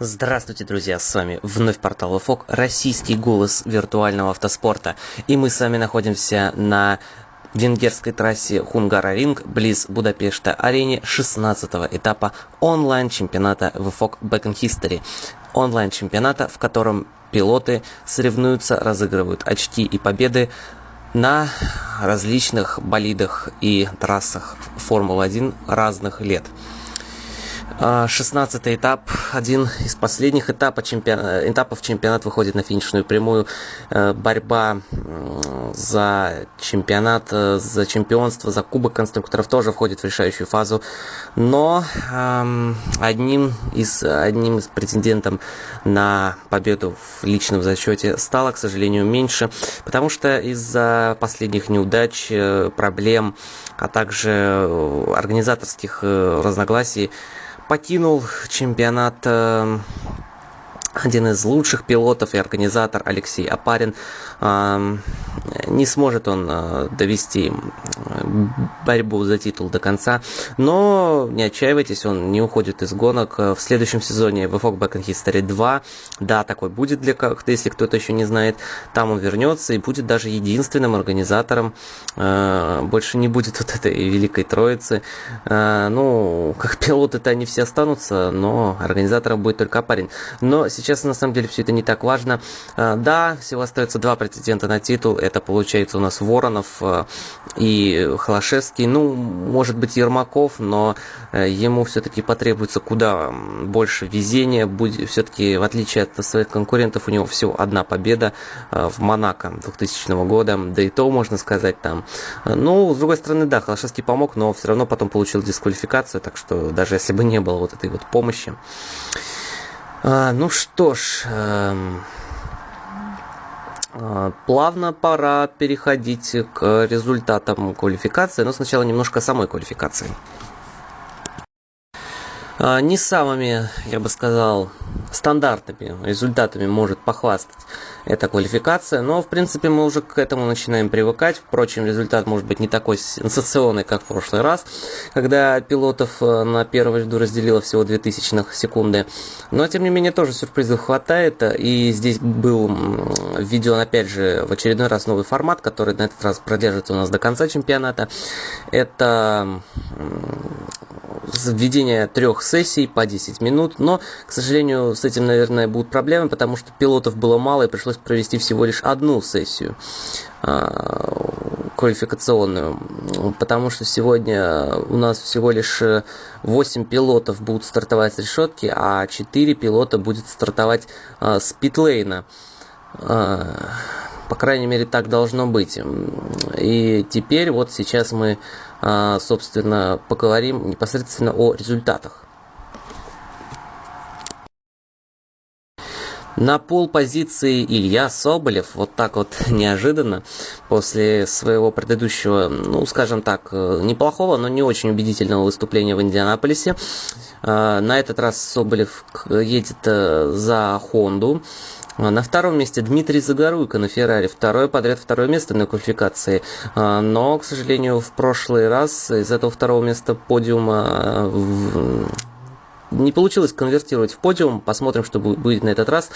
Здравствуйте, друзья, с вами вновь портал ВФОК, российский голос виртуального автоспорта. И мы с вами находимся на венгерской трассе Хунгара-Ринг близ Будапешта-арене 16 этапа онлайн-чемпионата ВФОК Back in History. Онлайн-чемпионата, в котором пилоты соревнуются, разыгрывают очки и победы на различных болидах и трассах Формулы-1 разных лет. 16 а, этап, один из последних этапов, чемпион... этапов чемпионат выходит на финишную прямую. Э, борьба за чемпионат, э, за чемпионство, за кубок конструкторов тоже входит в решающую фазу. Но одним, из, одним из претендентов на победу в личном зачете стало, к сожалению, меньше, потому что из-за последних неудач, э, проблем, а также организаторских разногласий покинул чемпионат э, один из лучших пилотов и организатор Алексей Апарин. Не сможет он а, довести борьбу за титул до конца, но не отчаивайтесь, он не уходит из гонок. В следующем сезоне VFOG Back in History 2, да, такой будет для кого-то, если кто-то еще не знает, там он вернется и будет даже единственным организатором. А, больше не будет вот этой великой троицы. А, ну, как пилоты-то они все останутся, но организатором будет только Апарин. Но сейчас на самом деле все это не так важно. А, да, всего остается два претендента на титул. Это получается у нас Воронов а, и Холошевский. Ну, может быть Ермаков, но э, ему все-таки потребуется куда больше везения. Будет все-таки, в отличие от своих конкурентов, у него всего одна победа а, в Монако 2000 года. Да и то, можно сказать, там. Ну, с другой стороны, да, Холошевский помог, но все равно потом получил дисквалификацию. Так что даже если бы не было вот этой вот помощи, а, ну что ж, эм, а, плавно пора переходить к результатам квалификации, но сначала немножко самой квалификации. А, не самыми, я бы сказал, стандартными результатами может похвастать эта квалификация, но в принципе мы уже к этому начинаем привыкать. Впрочем, результат может быть не такой сенсационный, как в прошлый раз, когда пилотов э, на первом ряду разделило всего 2000 секунды. Но тем не менее тоже сюрпризов хватает, и здесь был введен опять же в очередной раз новый формат, который на этот раз продержится у нас до конца чемпионата. Это введение трех сессий по 10 минут, но, к сожалению, с этим, наверное, будут проблемы, потому что пилотов было мало и пришлось провести всего лишь одну сессию а, квалификационную, потому что сегодня у нас всего лишь 8 пилотов будут стартовать с решетки, а 4 пилота будет стартовать а, с питлейна. А, по крайней мере, так должно быть. И теперь вот сейчас мы собственно, поговорим непосредственно о результатах. На пол позиции Илья Соболев, вот так вот неожиданно, после своего предыдущего, ну, скажем так, неплохого, но не очень убедительного выступления в Индианаполисе. А, на этот раз Соболев едет э, за Хонду. А, на втором месте Дмитрий Загоруйко на Феррари. Второе подряд второе место на квалификации. А, но, к сожалению, в прошлый раз из этого второго места подиума не получилось конвертировать в подиум. Посмотрим, что будет на этот раз.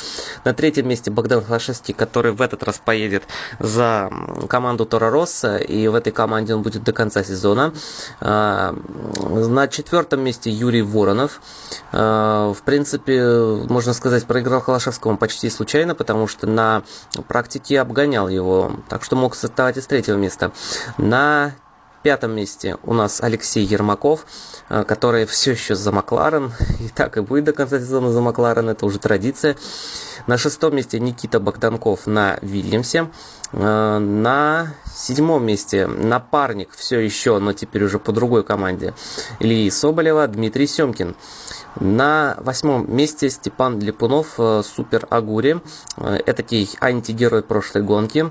На третьем месте Богдан Хлашевский, который в этот раз поедет за команду Тора Росса. И в этой команде он будет до конца сезона. А, на четвертом месте Юрий Воронов. А, в принципе, можно сказать, проиграл Холошевскому почти случайно, потому что на практике обгонял его. Так что мог стартовать из третьего места. На пятом месте у нас Алексей Ермаков, э, который все еще за Макларен, и так и будет до конца сезона за Макларен, это уже традиция. На шестом месте Никита Богданков на Вильямсе. Э, на седьмом месте напарник все еще, но теперь уже по другой команде, Ильи Соболева, Дмитрий Семкин. На восьмом месте Степан Липунов, э, Супер Агури, этакий антигерой прошлой гонки.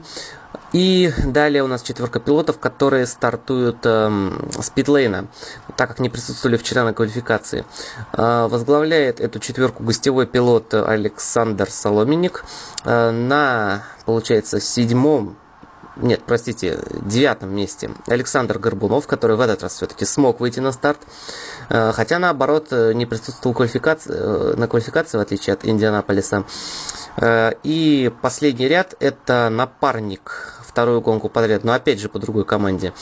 И далее у нас четверка пилотов, которые стартуют э, с питлейна, так как не присутствовали вчера на квалификации. Э, возглавляет эту четверку гостевой пилот Александр Соломенник. Э, на, получается, седьмом нет, простите, девятом месте Александр Горбунов, который в этот раз все-таки смог выйти на старт. хотя наоборот не присутствовал квалификации, на квалификации, в отличие от Индианаполиса. И последний ряд это напарник вторую гонку подряд, но опять же по другой команде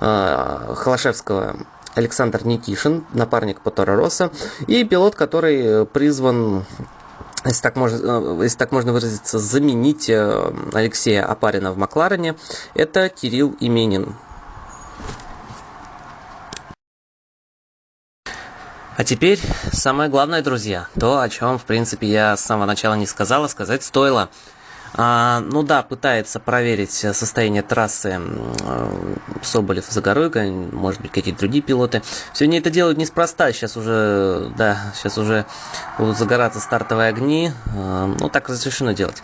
Холошевского Александр Никишин, напарник Потора Росса, и пилот, который призван если так, можно, если так можно выразиться, заменить Алексея Апарина в Макларене, это Кирилл Именин. А теперь самое главное, друзья, то, о чем, в принципе, я с самого начала не сказала, сказать стоило. А, ну да, пытается проверить состояние трассы Соболев, Загоруйко, может быть, какие-то другие пилоты. Сегодня это делают неспроста, сейчас уже, да, сейчас уже будут загораться стартовые огни, а, ну так разрешено делать.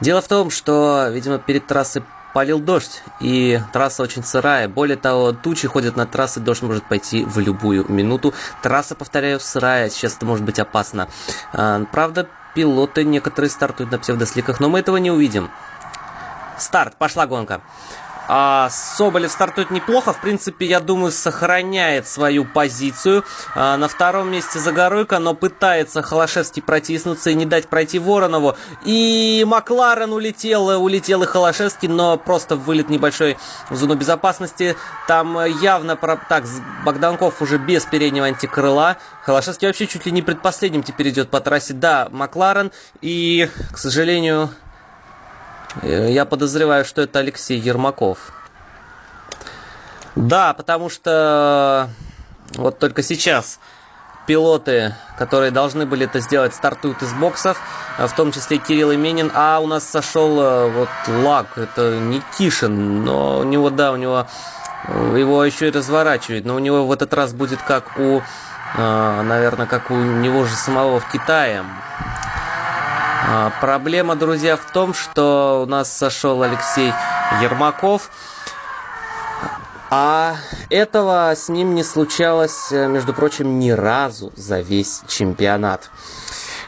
Дело в том, что, видимо, перед трассой полил дождь, и трасса очень сырая. Более того, тучи ходят над трассой, дождь может пойти в любую минуту. Трасса, повторяю, сырая, сейчас это может быть опасно. А, правда, пилоты некоторые стартуют на псевдосликах, но мы этого не увидим. Старт, пошла гонка. А, Соболев стартует неплохо. В принципе, я думаю, сохраняет свою позицию. А, на втором месте Загоруйко, но пытается Холошевский протиснуться и не дать пройти Воронову. И Макларен улетел, улетел и Холошевский, но просто вылет небольшой в зону безопасности. Там явно... Про... Так, Богданков уже без переднего антикрыла. Холошевский вообще чуть ли не предпоследним теперь идет по трассе. Да, Макларен. И, к сожалению, я подозреваю, что это Алексей Ермаков. Да, потому что вот только сейчас пилоты, которые должны были это сделать, стартуют из боксов, в том числе Кирилл Именин, а у нас сошел э, вот лак, это Никишин, но у него, да, у него э, его еще и разворачивает, но у него в этот раз будет как у, наверное, как у него же самого в Китае. А, проблема, друзья, в том, что у нас сошел Алексей Ермаков. А этого с ним не случалось, э, между прочим, ни разу за весь чемпионат.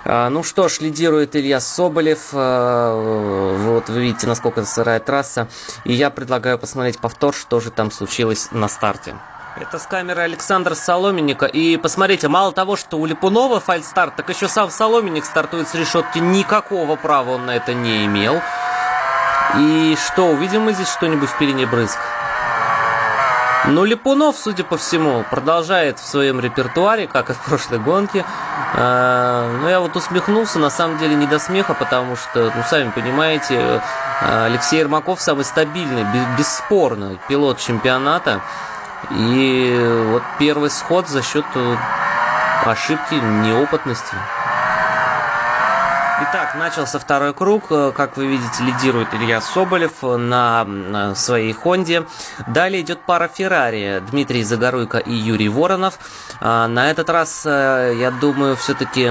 А, ну что ж, лидирует Илья Соболев. А, вот вы видите, насколько сырая трасса. И я предлагаю посмотреть повтор, что же там случилось на старте. Это с камеры Александра Соломенника. И посмотрите, мало того, что у Липунова фальстарт, так еще сам Соломенник стартует с решетки. Никакого права он на это не имел. И что, увидим мы здесь что-нибудь в перине брызг? Но Липунов, судя по всему, продолжает в своем репертуаре, как и в прошлой гонке. А, ну, я вот усмехнулся, на самом деле не до смеха, потому что, ну, сами понимаете, Алексей Ермаков самый стабильный, бесспорно, пилот чемпионата. И вот первый сход за счет э, ошибки, неопытности. Итак, начался второй круг. Э, как вы видите, лидирует Илья Соболев на своей Хонде. Далее идет пара Феррари. Дмитрий Загоруйко и Юрий Воронов. А, на этот раз, э, я думаю, все-таки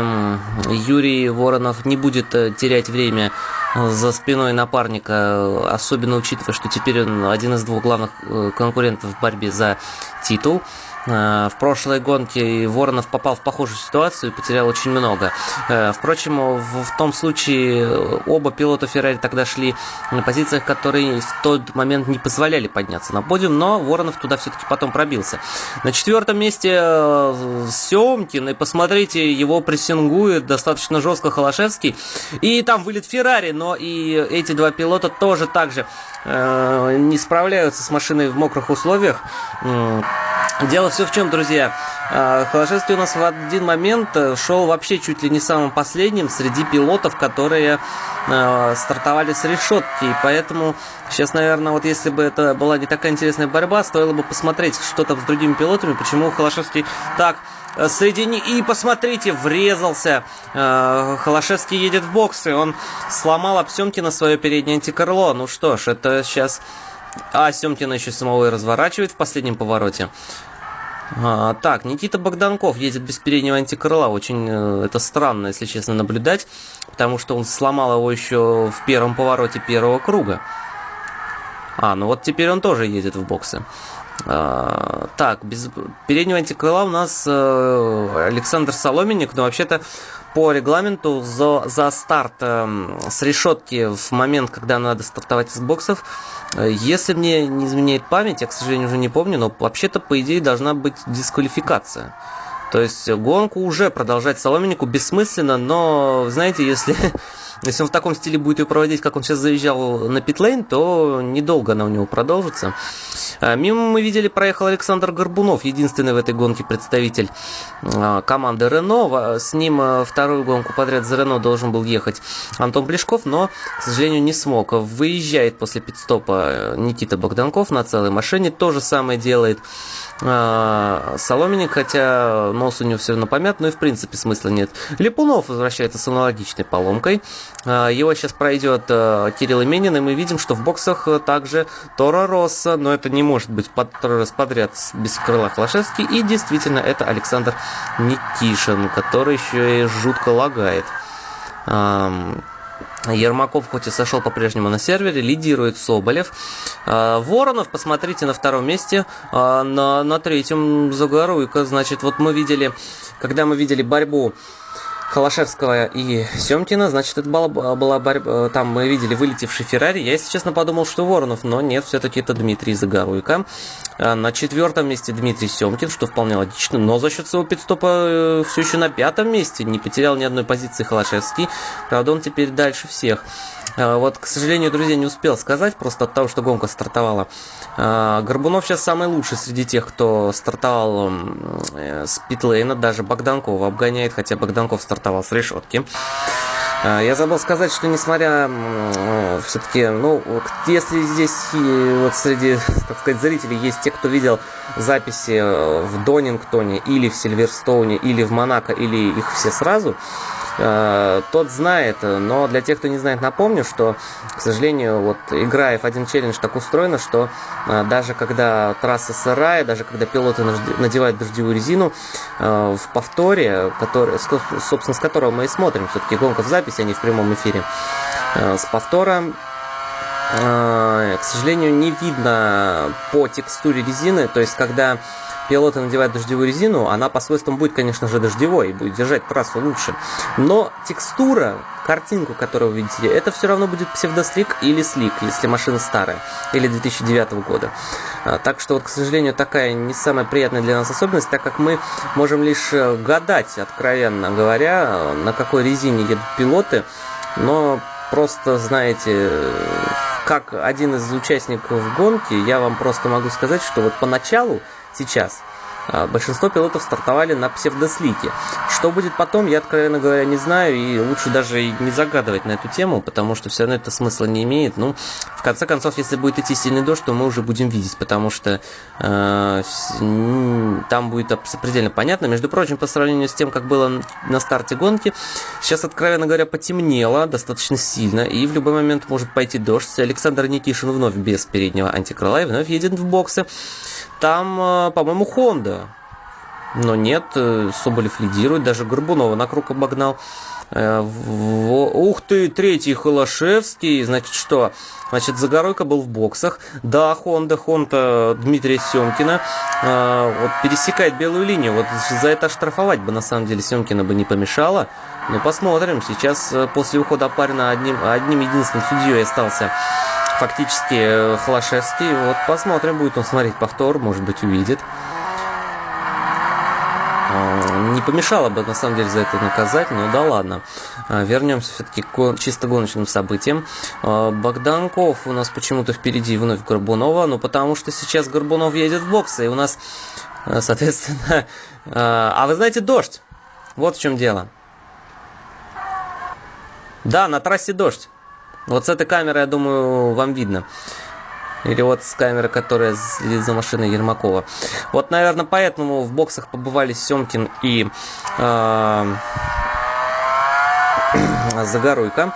Юрий Воронов не будет терять время за спиной напарника, особенно учитывая, что теперь он один из двух главных э, конкурентов в борьбе за титул. Э, в прошлой гонке Воронов попал в похожую ситуацию и потерял очень много. Э, впрочем, в том случае оба пилота Феррари тогда шли на позициях, которые в тот момент не позволяли подняться на подиум, но Воронов туда все-таки потом пробился. На четвертом месте э, Семкин, и посмотрите, его прессингует достаточно жестко Холошевский. И там вылет Феррари, но и эти два пилота тоже так же не справляются с машиной в мокрых условиях. Дело все в чем, друзья. А, Холошевский у нас в один момент э, шел вообще чуть ли не самым последним среди пилотов, которые э, стартовали с решетки. И поэтому сейчас, наверное, вот если бы это была не такая интересная борьба, стоило бы посмотреть, что там с другими пилотами, почему Холошевский так э, соедини... И посмотрите, врезался. Холошевский едет в боксы. Он сломал об Семкина свое переднее антикрыло. Ну что ж, это сейчас... А Семкина еще самого и разворачивает в последнем повороте. А, так, Никита Богданков едет без переднего антикрыла. Очень э, это странно, если честно, наблюдать, потому что он сломал его еще в первом повороте первого круга. А, ну вот теперь он тоже едет в боксы. А, так, без переднего антикрыла у нас э, Александр Соломенник, но вообще-то по регламенту за, за старт э, с решетки в момент, когда надо стартовать из боксов, э, если мне не изменяет память, я, к сожалению, уже не помню, но вообще-то, по идее, должна быть дисквалификация. То есть гонку уже продолжать Соломеннику бессмысленно, но, знаете, если, если он в таком стиле будет ее проводить, как он сейчас заезжал на питлейн, то недолго она у него продолжится. А, мимо мы видели, проехал Александр Горбунов, единственный в этой гонке представитель а, команды Рено. С ним а, вторую гонку подряд за Рено должен был ехать Антон Плешков, но, к сожалению, не смог. Выезжает после пидстопа э, Никита Богданков на целой машине. То же самое делает Соломенник, хотя нос у него все равно помят, но и в принципе смысла нет. Липунов возвращается с аналогичной поломкой. Его сейчас пройдет э, Кирилл Именин, и мы видим, что в боксах э, также Тора Росса, но это не может быть второй раз подряд без крыла Холошевский. И действительно, это Александр Никишин, который еще и жутко лагает. Ермаков хоть и сошел по-прежнему на сервере, лидирует Соболев. Воронов, посмотрите, на втором месте, на, на третьем Загоруйко. Значит, вот мы видели, когда мы видели борьбу Холошевского и Семкина, значит, это была, была борьба, там мы видели вылетевший Феррари. Я, если честно, подумал, что Воронов, но нет, все-таки это Дмитрий Загоруйко. А на четвертом месте Дмитрий Семкин, что вполне логично, но за счет своего пидстопа э, все еще на пятом месте, не потерял ни одной позиции Холошевский. Правда, он теперь дальше всех. А, вот, к сожалению, друзья, не успел сказать, просто от того, что гонка стартовала. А, Горбунов сейчас самый лучший среди тех, кто стартовал э, с питлейна, даже Богданкова обгоняет, хотя Богданков стартовал с решетки. А, я забыл сказать, что несмотря все-таки, ну, если здесь вот среди, так сказать, зрителей есть те, кто видел записи э, в Донингтоне или в Сильверстоуне, или в Монако, или их все сразу, Э, тот знает, но для тех, кто не знает, напомню, что, к сожалению, вот игра F1 Challenge так устроена, что э, даже когда трасса сырая, даже когда пилоты надевают дождевую резину, э, в повторе, который, собственно, с которого мы и смотрим, все-таки гонка в записи, а не в прямом эфире, с повтора к сожалению, не видно по текстуре резины, то есть когда пилоты надевают дождевую резину, она по свойствам будет, конечно же, дождевой и будет держать трассу лучше. Но текстура, картинку, которую вы видите, это все равно будет псевдослик или слик, если машина старая, или 2009 года. А, так что, вот, к сожалению, такая не самая приятная для нас особенность, так как мы можем лишь э, гадать, откровенно говоря, на какой резине едут пилоты, но просто, знаете, как один из участников гонки, я вам просто могу сказать, что вот поначалу сейчас. А, большинство пилотов стартовали на псевдослике. Что будет потом, я, откровенно говоря, не знаю, и лучше даже не загадывать на эту тему, потому что все равно это смысла не имеет. Ну, в конце концов, если будет идти сильный дождь, то мы уже будем видеть, потому что э, там будет предельно понятно. Между прочим, по сравнению с тем, как было на старте гонки, сейчас, откровенно говоря, потемнело достаточно сильно, и в любой момент может пойти дождь. Александр Никишин вновь без переднего антикрыла и вновь едет в боксы. Там, э, по-моему, Honda. Но нет, э, Соболев лидирует, даже Горбунова на круг обогнал. Э, ух ты, третий Холошевский. Значит, что? Значит, Загоройко был в боксах. Да, Хонда, Хонда Дмитрия Семкина. Вот пересекает белую линию. Вот за это штрафовать бы, на самом деле, Семкина бы не помешало. Но посмотрим. Сейчас, после ухода Апарина, одним, одним единственным судьей остался фактически э, Холошевский. Вот посмотрим, будет он смотреть повтор, может быть увидит. А, не помешало бы на самом деле за это наказать, но да ладно. А, вернемся все-таки к чисто гоночным событиям. А, Богданков у нас почему-то впереди вновь Горбунова, ну потому что сейчас Горбунов едет в боксы, и у нас, соответственно... А вы знаете, дождь. Вот в чем дело. Да, на трассе дождь. Вот с этой камеры, я думаю, вам видно. Или вот с камеры, которая следит за машиной Ермакова. Вот, наверное, поэтому в боксах побывали Семкин и э, Загоруйко.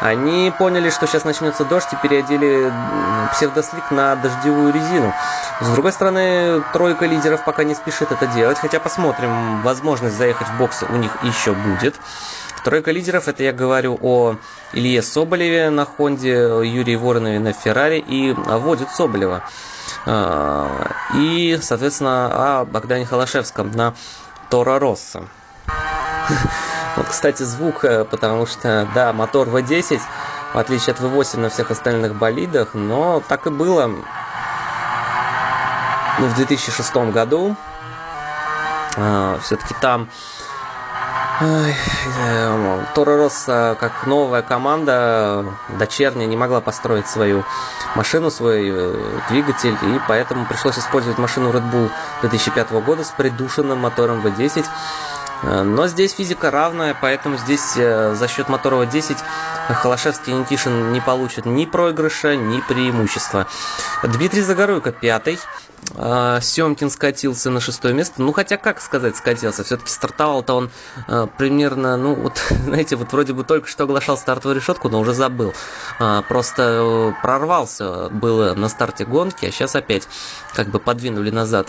Они поняли, что сейчас начнется дождь и переодели псевдослик на дождевую резину. С другой стороны, тройка лидеров пока не спешит это делать, хотя посмотрим, возможность заехать в боксы у них еще будет. Тройка лидеров, это я говорю о Илье Соболеве на Хонде, Юрии Воронове на Феррари и водит Соболева. А, и, соответственно, о Богдане Холошевском на Тора Росса. Вот, кстати, звук, э, потому что, да, мотор V10, в отличие от V8 на всех остальных болидах, но так и было ну, в 2006 году. Все-таки там Тора Росса, как новая команда, дочерняя, не могла построить свою машину, свой э, двигатель, и поэтому пришлось использовать машину Red Bull 2005 года с придушенным мотором V10. Э, но здесь физика равная, поэтому здесь э, за счет мотора V10 Холошевский и Никишин не получат ни проигрыша, ни преимущества. Дмитрий Загоруйко пятый. А, Семкин скатился на шестое место. Ну, хотя, как сказать, скатился. Все-таки стартовал-то он а, примерно, ну, вот, знаете, вот вроде бы только что оглашал стартовую решетку, но уже забыл. А, просто э, прорвался было на старте гонки, а сейчас опять как бы подвинули назад.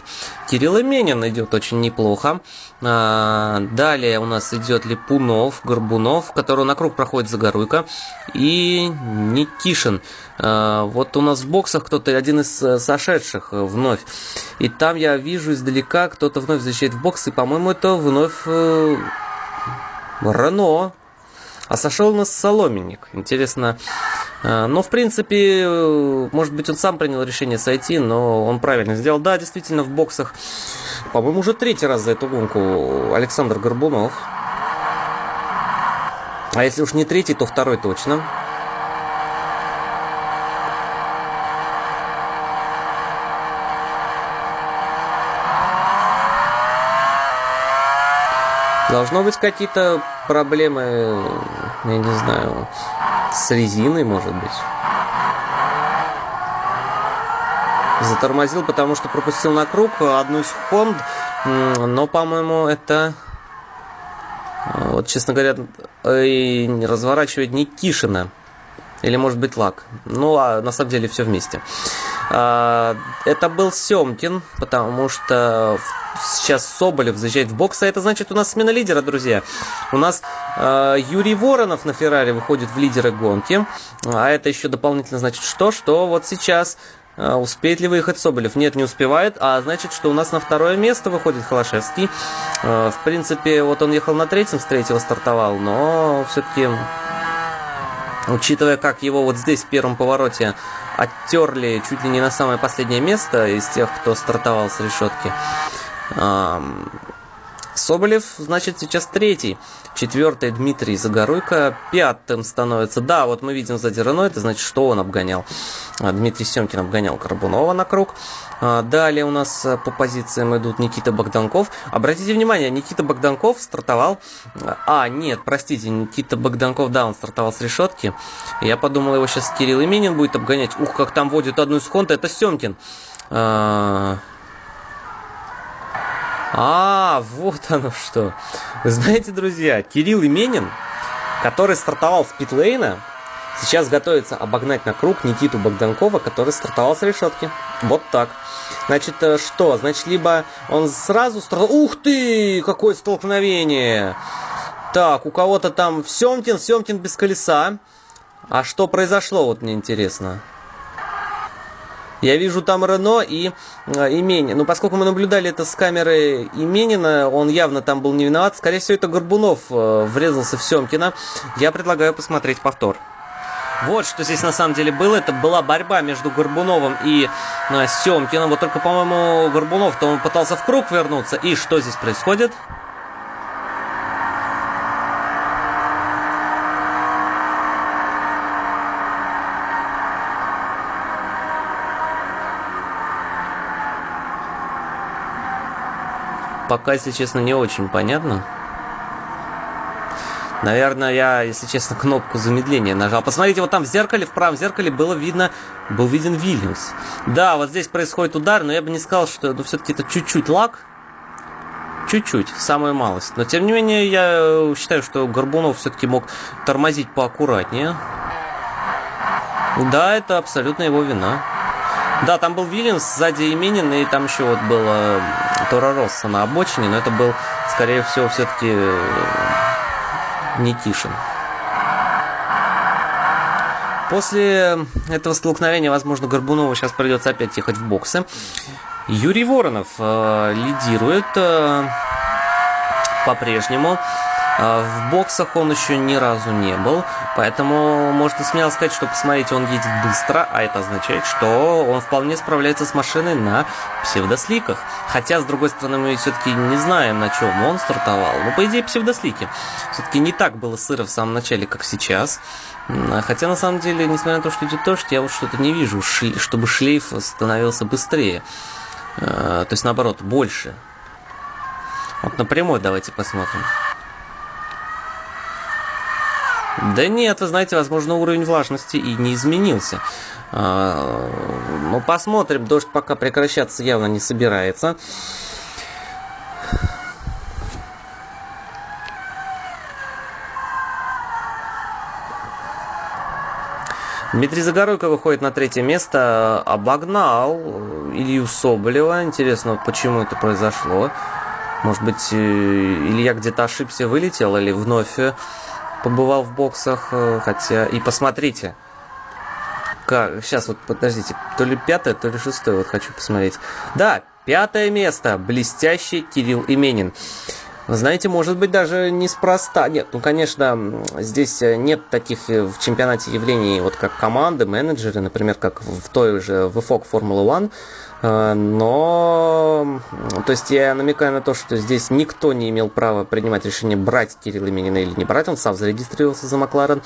Кирилл Именин идет очень неплохо. Далее у нас идет Липунов, Горбунов, который на круг проходит Загоруйко. И Никишин. Вот у нас в боксах кто-то, один из э, сошедших вновь. И там я вижу издалека, кто-то вновь защищает в бокс, и, по-моему, это вновь э, Рено. А сошел нас Соломенник. Интересно. Э, но, в принципе, э, может быть, он сам принял решение сойти, но он правильно сделал. Да, действительно, в боксах, по-моему, уже третий раз за эту гонку Александр Горбунов. А если уж не третий, то второй точно. Должно быть какие-то проблемы, я не знаю, с резиной, может быть. Затормозил, потому что пропустил на круг одну Хонд, но, по-моему, это, вот, честно говоря, разворачивает Никишина. Или, может быть, Лак. Ну, а на самом деле все вместе. А, это был Семкин, потому что сейчас Соболев заезжает в бокс, а это значит у нас смена лидера, друзья. У нас э, Юрий Воронов на Феррари выходит в лидеры гонки, а это еще дополнительно значит что? Что вот сейчас э, Успеет ли выехать Соболев? Нет, не успевает. А значит, что у нас на второе место выходит Холошевский. Э, в принципе, вот он ехал на третьем, с третьего стартовал, но все-таки, учитывая, как его вот здесь в первом повороте оттерли чуть ли не на самое последнее место из тех, кто стартовал с решетки, Соболев, значит, сейчас третий. Четвертый Дмитрий Загоруйко. Пятым становится. Да, вот мы видим сзади Рено. Это значит, что он обгонял. А, Дмитрий Семкин обгонял Карбунова на круг. А, далее у нас э, по позициям идут Никита Богданков. Обратите внимание, Никита Богданков стартовал... А, нет, простите, Никита Богданков, да, он стартовал с решетки. Я подумал, его сейчас Кирилл Именин будет обгонять. Ух, как там водит одну из Хонта, это Семкин. А, вот оно что. Знаете, друзья, Кирилл Именин, который стартовал с питлейна, сейчас готовится обогнать на круг Никиту Богданкова, который стартовал с решетки. Вот так. Значит, э, что? Значит, либо он сразу стартовал... Ух ты! Какое столкновение! Так, у кого-то там Семкин, Семкин без колеса. А что произошло, вот мне интересно. Я вижу там Рено и э, Имени. Но поскольку мы наблюдали это с камеры Именина, он явно там был не виноват. Скорее всего, это Горбунов э, врезался в Семкина. Я предлагаю посмотреть повтор. Вот что здесь на самом деле было. Это была борьба между Горбуновым и э, Семкиным. Вот только, по-моему, Горбунов-то он пытался в круг вернуться. И что здесь происходит? Пока, если честно, не очень понятно. Наверное, я, если честно, кнопку замедления нажал. Посмотрите, вот там в зеркале, в правом зеркале было видно, был виден Вильямс. Да, вот здесь происходит удар, но я бы не сказал, что ну, все-таки это чуть-чуть лак. Чуть-чуть, самую малость. Но, тем не менее, я считаю, что Горбунов все-таки мог тормозить поаккуратнее. Да, это абсолютно его вина. Да, там был Вильямс, сзади Именин, и там еще вот было Тора Росса на обочине, но это был, скорее всего, все-таки э, Никишин. После этого столкновения, возможно, Горбунову сейчас придется опять ехать в боксы. Юрий Воронов э, лидирует э, по-прежнему. В боксах он еще ни разу не был, поэтому можно смело сказать, что, посмотрите, он едет быстро, а это означает, что он вполне справляется с машиной на псевдосликах. Хотя, с другой стороны, мы все-таки не знаем, на чем он стартовал. Но, по идее, псевдослики. Все-таки не так было сыро в самом начале, как сейчас. Хотя, на самом деле, несмотря на то, что идет дождь, я вот что-то не вижу, чтобы шлейф становился быстрее. Э, то есть, наоборот, больше. Вот напрямую давайте посмотрим. Да нет, вы знаете, возможно, уровень влажности и не изменился. А, ну, посмотрим. Дождь пока прекращаться явно не собирается. Дмитрий Загоруйко выходит на третье место, обогнал Илью Соболева. Интересно, почему это произошло. Может быть, э, Илья где-то ошибся, вылетел или вновь побывал в боксах, э, хотя... И посмотрите, как... Сейчас вот, подождите, то ли пятое, то ли шестое, вот хочу посмотреть. Да, пятое место, блестящий Кирилл Именин. Знаете, может быть, даже неспроста. Нет, ну, конечно, здесь э, нет таких э, в чемпионате явлений, вот как команды, менеджеры, например, как в той же VFOG Formula One, но, то есть я намекаю на то, что здесь никто не имел права принимать решение брать Кирилла Минина или не брать, он сам зарегистрировался за Макларен,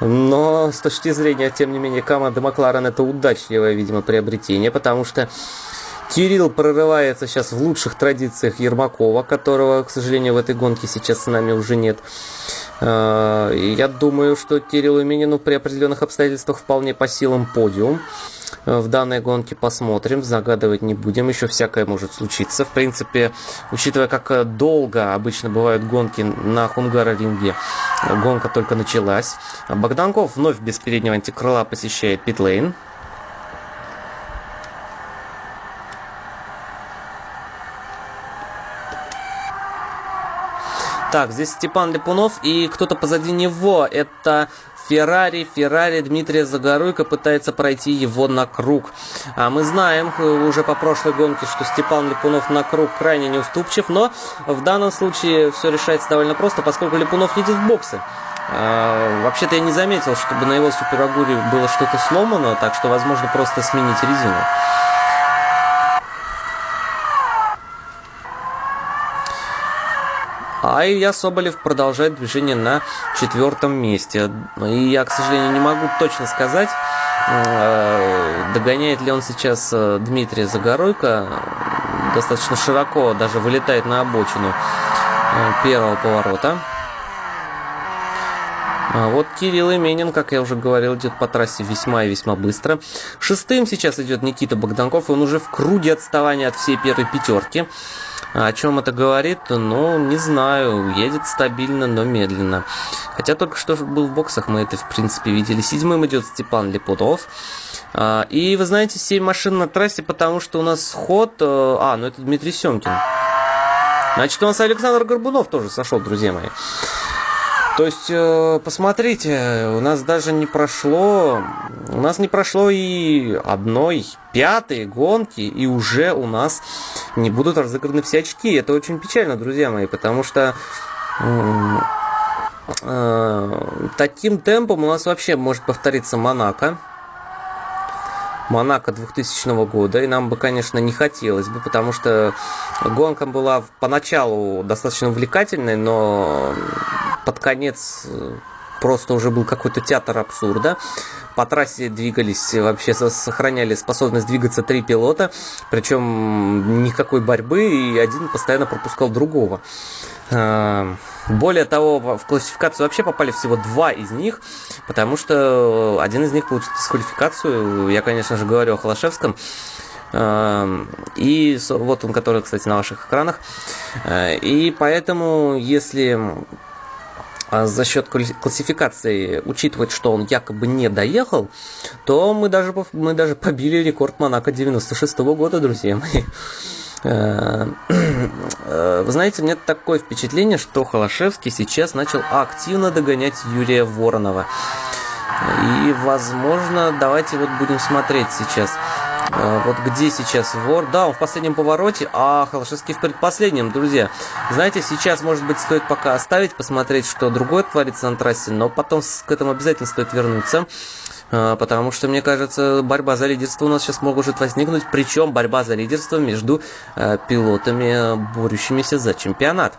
но с точки зрения, тем не менее, команды Макларен это удачливое, видимо, приобретение, потому что Кирилл прорывается сейчас в лучших традициях Ермакова, которого, к сожалению, в этой гонке сейчас с нами уже нет. Э, я думаю, что Кириллу Минину при определенных обстоятельствах вполне по силам подиум. Э, в данной гонке посмотрим, загадывать не будем, еще всякое может случиться. В принципе, учитывая, как э, долго обычно бывают гонки на Хунгара-ринге, гонка только началась. Богданков вновь без переднего антикрыла посещает питлейн. Так, здесь Степан Липунов и кто-то позади него. Это Феррари, Феррари Дмитрия Загоруйко пытается пройти его на круг. А мы знаем уже по прошлой гонке, что Степан Липунов на круг крайне неуступчив, но в данном случае все решается довольно просто, поскольку Липунов едет в боксы. А, вообще-то я не заметил, чтобы на его суперагуре было что-то сломано, так что возможно просто сменить резину. А Илья Соболев продолжает движение на четвертом месте. И я, к сожалению, не могу точно сказать, э, догоняет ли он сейчас э, Дмитрия Загоройко. Достаточно широко даже вылетает на обочину э, первого поворота. А вот Кирилл Именин, как я уже говорил, идет по трассе весьма и весьма быстро. Шестым сейчас идет Никита Богданков, он уже в круге отставания от всей первой пятерки. О чем это говорит? Ну, не знаю. Едет стабильно, но медленно. Хотя только что был в боксах, мы это, в принципе, видели. Седьмым идет Степан Лепудов. А, и, вы знаете, 7 машин на трассе, потому что у нас сход... Э, а, ну это Дмитрий Семкин. Значит, у нас Александр Горбунов тоже сошел, друзья мои. То есть, э, посмотрите, у нас даже не прошло, у нас не прошло и одной пятой гонки, и уже у нас не будут разыграны все очки. Это очень печально, друзья мои, потому что э, таким темпом у нас вообще может повториться Монако. Монако 2000 года, и нам бы, конечно, не хотелось бы, потому что гонка была поначалу достаточно увлекательной, но под конец э, просто уже был какой-то театр абсурда. По трассе двигались, вообще сохраняли способность двигаться три пилота, причем никакой борьбы, и один постоянно пропускал другого. Более того, в классификацию вообще попали всего два из них, потому что один из них получил дисквалификацию. Я, конечно же, говорю о Холошевском. А, и вот он, который, кстати, на ваших экранах. А, и поэтому, если а за счет классификации учитывать, что он якобы не доехал, то мы даже, мы даже побили рекорд Монако 96 -го года, друзья мои. Э, э, вы знаете, нет такое впечатление, что Холошевский сейчас начал активно догонять Юрия Воронова. И, возможно, давайте вот будем смотреть сейчас. А, вот где сейчас вор? Да, он в последнем повороте, а Холошевский в предпоследнем, друзья. Знаете, сейчас, может быть, стоит пока оставить, посмотреть, что другое творится на трассе, но потом к этому обязательно стоит вернуться. А, потому что, мне кажется, борьба за лидерство у нас сейчас может возникнуть, причем борьба за лидерство между а, пилотами, борющимися за чемпионат.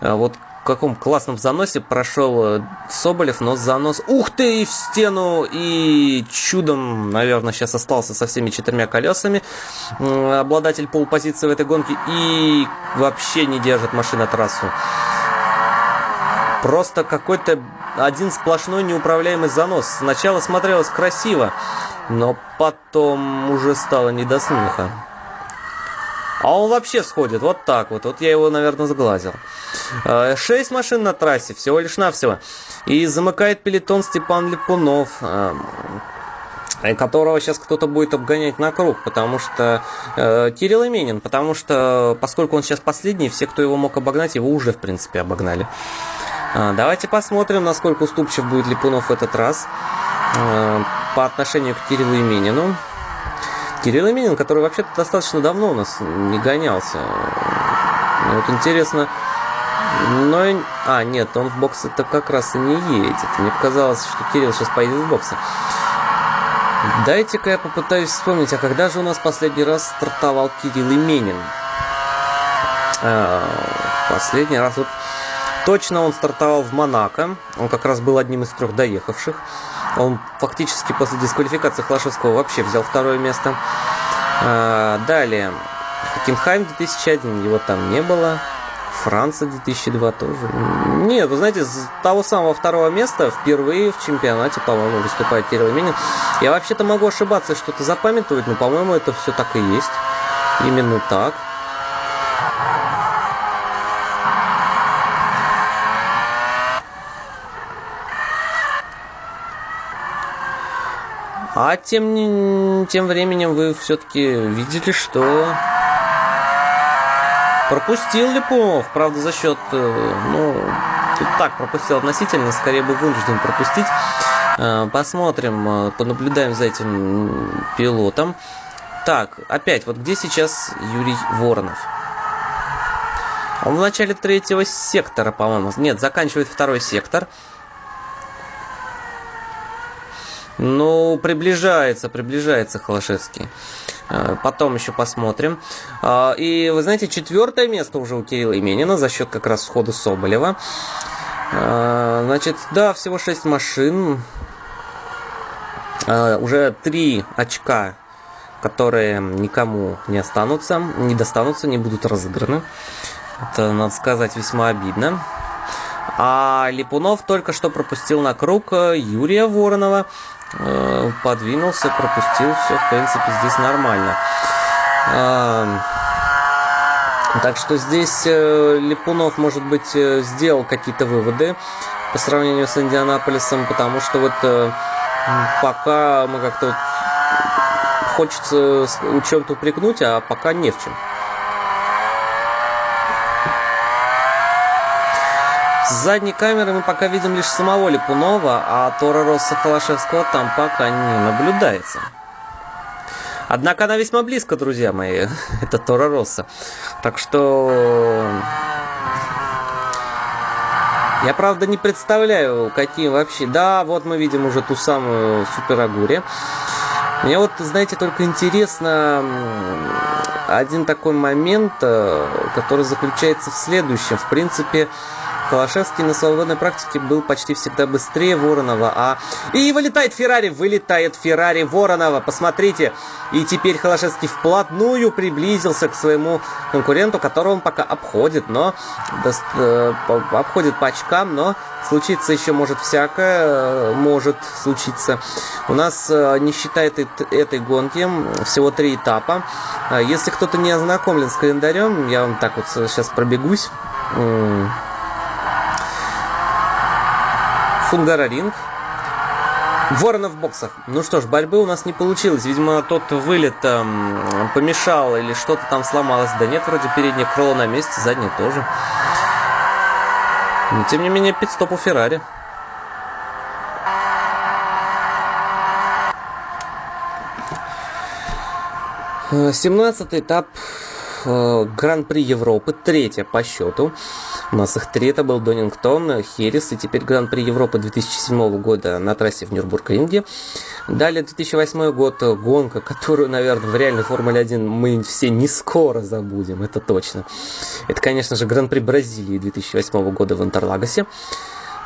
Вот в каком классном заносе прошел э, Соболев, но занос, ух ты, в стену, и чудом, наверное, сейчас остался со всеми четырьмя колесами обладатель полупозиции в этой гонке, и вообще не держит машина трассу. Просто какой-то один сплошной неуправляемый занос. Сначала смотрелось красиво, но потом уже стало не до смеха. А он вообще сходит вот так вот. Вот я его, наверное, сглазил. Э, шесть машин на трассе, всего лишь навсего. И замыкает пелетон Степан Липунов э, которого сейчас кто-то будет обгонять на круг, потому что э, Кирилл Именин, потому что поскольку он сейчас последний, все, кто его мог обогнать, его уже в принципе обогнали. Э, давайте посмотрим, насколько уступчив будет Липунов в этот раз э, по отношению к Кириллу Именину. Кирилл Именин, который вообще-то достаточно давно у нас не гонялся. Вот интересно, но... А, нет, он в бокс это как раз и не едет. Мне показалось, что Кирилл сейчас поедет в боксы. Дайте-ка я попытаюсь вспомнить, а когда же у нас последний раз стартовал Кирилл Именин? А, последний раз вот точно он стартовал в Монако. Он как раз был одним из трех доехавших. Он фактически после дисквалификации Хлашевского вообще взял второе место. А, далее. Хокенхайм 2001, его там не было. Франция 2002 тоже. Нет, вы знаете, с того самого второго места впервые в чемпионате, по-моему, выступает Кирилл Именин. Я вообще-то могу ошибаться, что-то запамятовать, но, по-моему, это все так и есть. Именно так. А тем, тем временем вы все-таки видели, что пропустил Липунов, правда, за счет, э, ну, тут так пропустил относительно, скорее бы вынужден пропустить. Э, посмотрим, э, понаблюдаем за этим пилотом. Так, опять, вот где сейчас Юрий Воронов? Он в начале третьего сектора, по-моему. Нет, заканчивает второй сектор. Ну, приближается, приближается Холошевский. Э, потом еще посмотрим. А, и вы знаете, четвертое место уже у Кирилла Именина за счет как раз схода Соболева. А, значит, да, всего 6 машин. Уже 3 очка, которые никому не останутся, не достанутся, не будут разыграны. Это, надо сказать, весьма обидно. А Липунов только что пропустил на круг Юрия Воронова. Э, подвинулся, пропустил, все, в принципе, здесь нормально. Так что здесь э, Липунов, может быть, э, сделал какие-то выводы по сравнению с Индианаполисом, потому что вот пока мы как-то вот хочется чем-то упрекнуть, а пока не в чем. С задней камеры мы пока видим лишь самого Липунова, а Тора Росса Холошевского там пока не наблюдается. Однако она весьма близко, друзья мои. Это Тора Росса. Так что... Я, правда, не представляю, какие вообще... Да, вот мы видим уже ту самую Супер Агури. Мне вот, знаете, только интересно один такой момент, э, который заключается в следующем. В принципе, Холошевский на свободной практике был почти всегда быстрее Воронова, а... И вылетает Феррари, вылетает Феррари Воронова, посмотрите. И теперь Холошевский вплотную приблизился к своему конкуренту, которого он пока обходит, но... Э, обходит по очкам, но случиться еще может всякое, э, может случиться. У нас, э, не считая этой, этой гонки, всего три этапа. Если кто-то не ознакомлен с календарем, я вам так вот сейчас пробегусь. Фунгараринг. Воронов в боксах. Ну что ж, борьбы у нас не получилось. Видимо, тот вылет эм, помешал или что-то там сломалось. Да нет, вроде переднее крыло на месте, заднее тоже. Но тем не менее, пидстоп у Феррари. 17 этап Э, Гран-при Европы, третья по счету. У нас их три, это был Донингтон, Херес и теперь Гран-при Европы 2007 года на трассе в Нюрнбург-Ринге. Далее 2008 год, гонка, которую, наверное, в реальной Формуле 1 мы все не скоро забудем, это точно. Это, конечно же, Гран-при Бразилии 2008 года в Интерлагосе.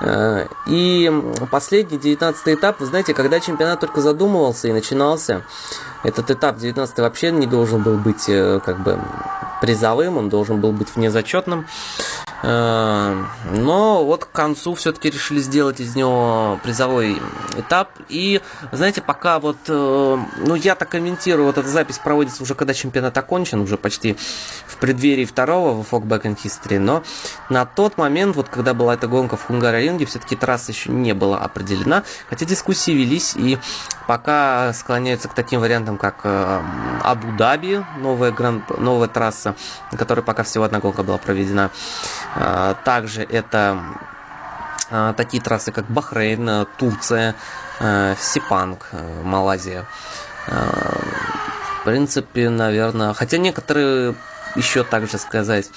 Э, и последний, 19 этап, вы знаете, когда чемпионат только задумывался и начинался, этот этап 19 вообще не должен был быть э, как бы призовым, он должен был быть внезачетным. Э, но вот к концу все-таки решили сделать из него призовой этап. И, знаете, пока вот, э, ну, я так комментирую, вот эта запись проводится уже когда чемпионат окончен, уже почти в преддверии второго в Folk Back in History. Но на тот момент, вот когда была эта гонка в Хунгароринге, все-таки трасса еще не была определена. Хотя дискуссии велись, и пока склоняются к таким вариантам, как э, Абу-Даби, новая, гранд, новая трасса, на которой пока всего одна гонка была проведена. А, также это а, такие трассы, как Бахрейн, Турция, а, Сипанг, Малайзия. В принципе, наверное, хотя некоторые еще также сказать,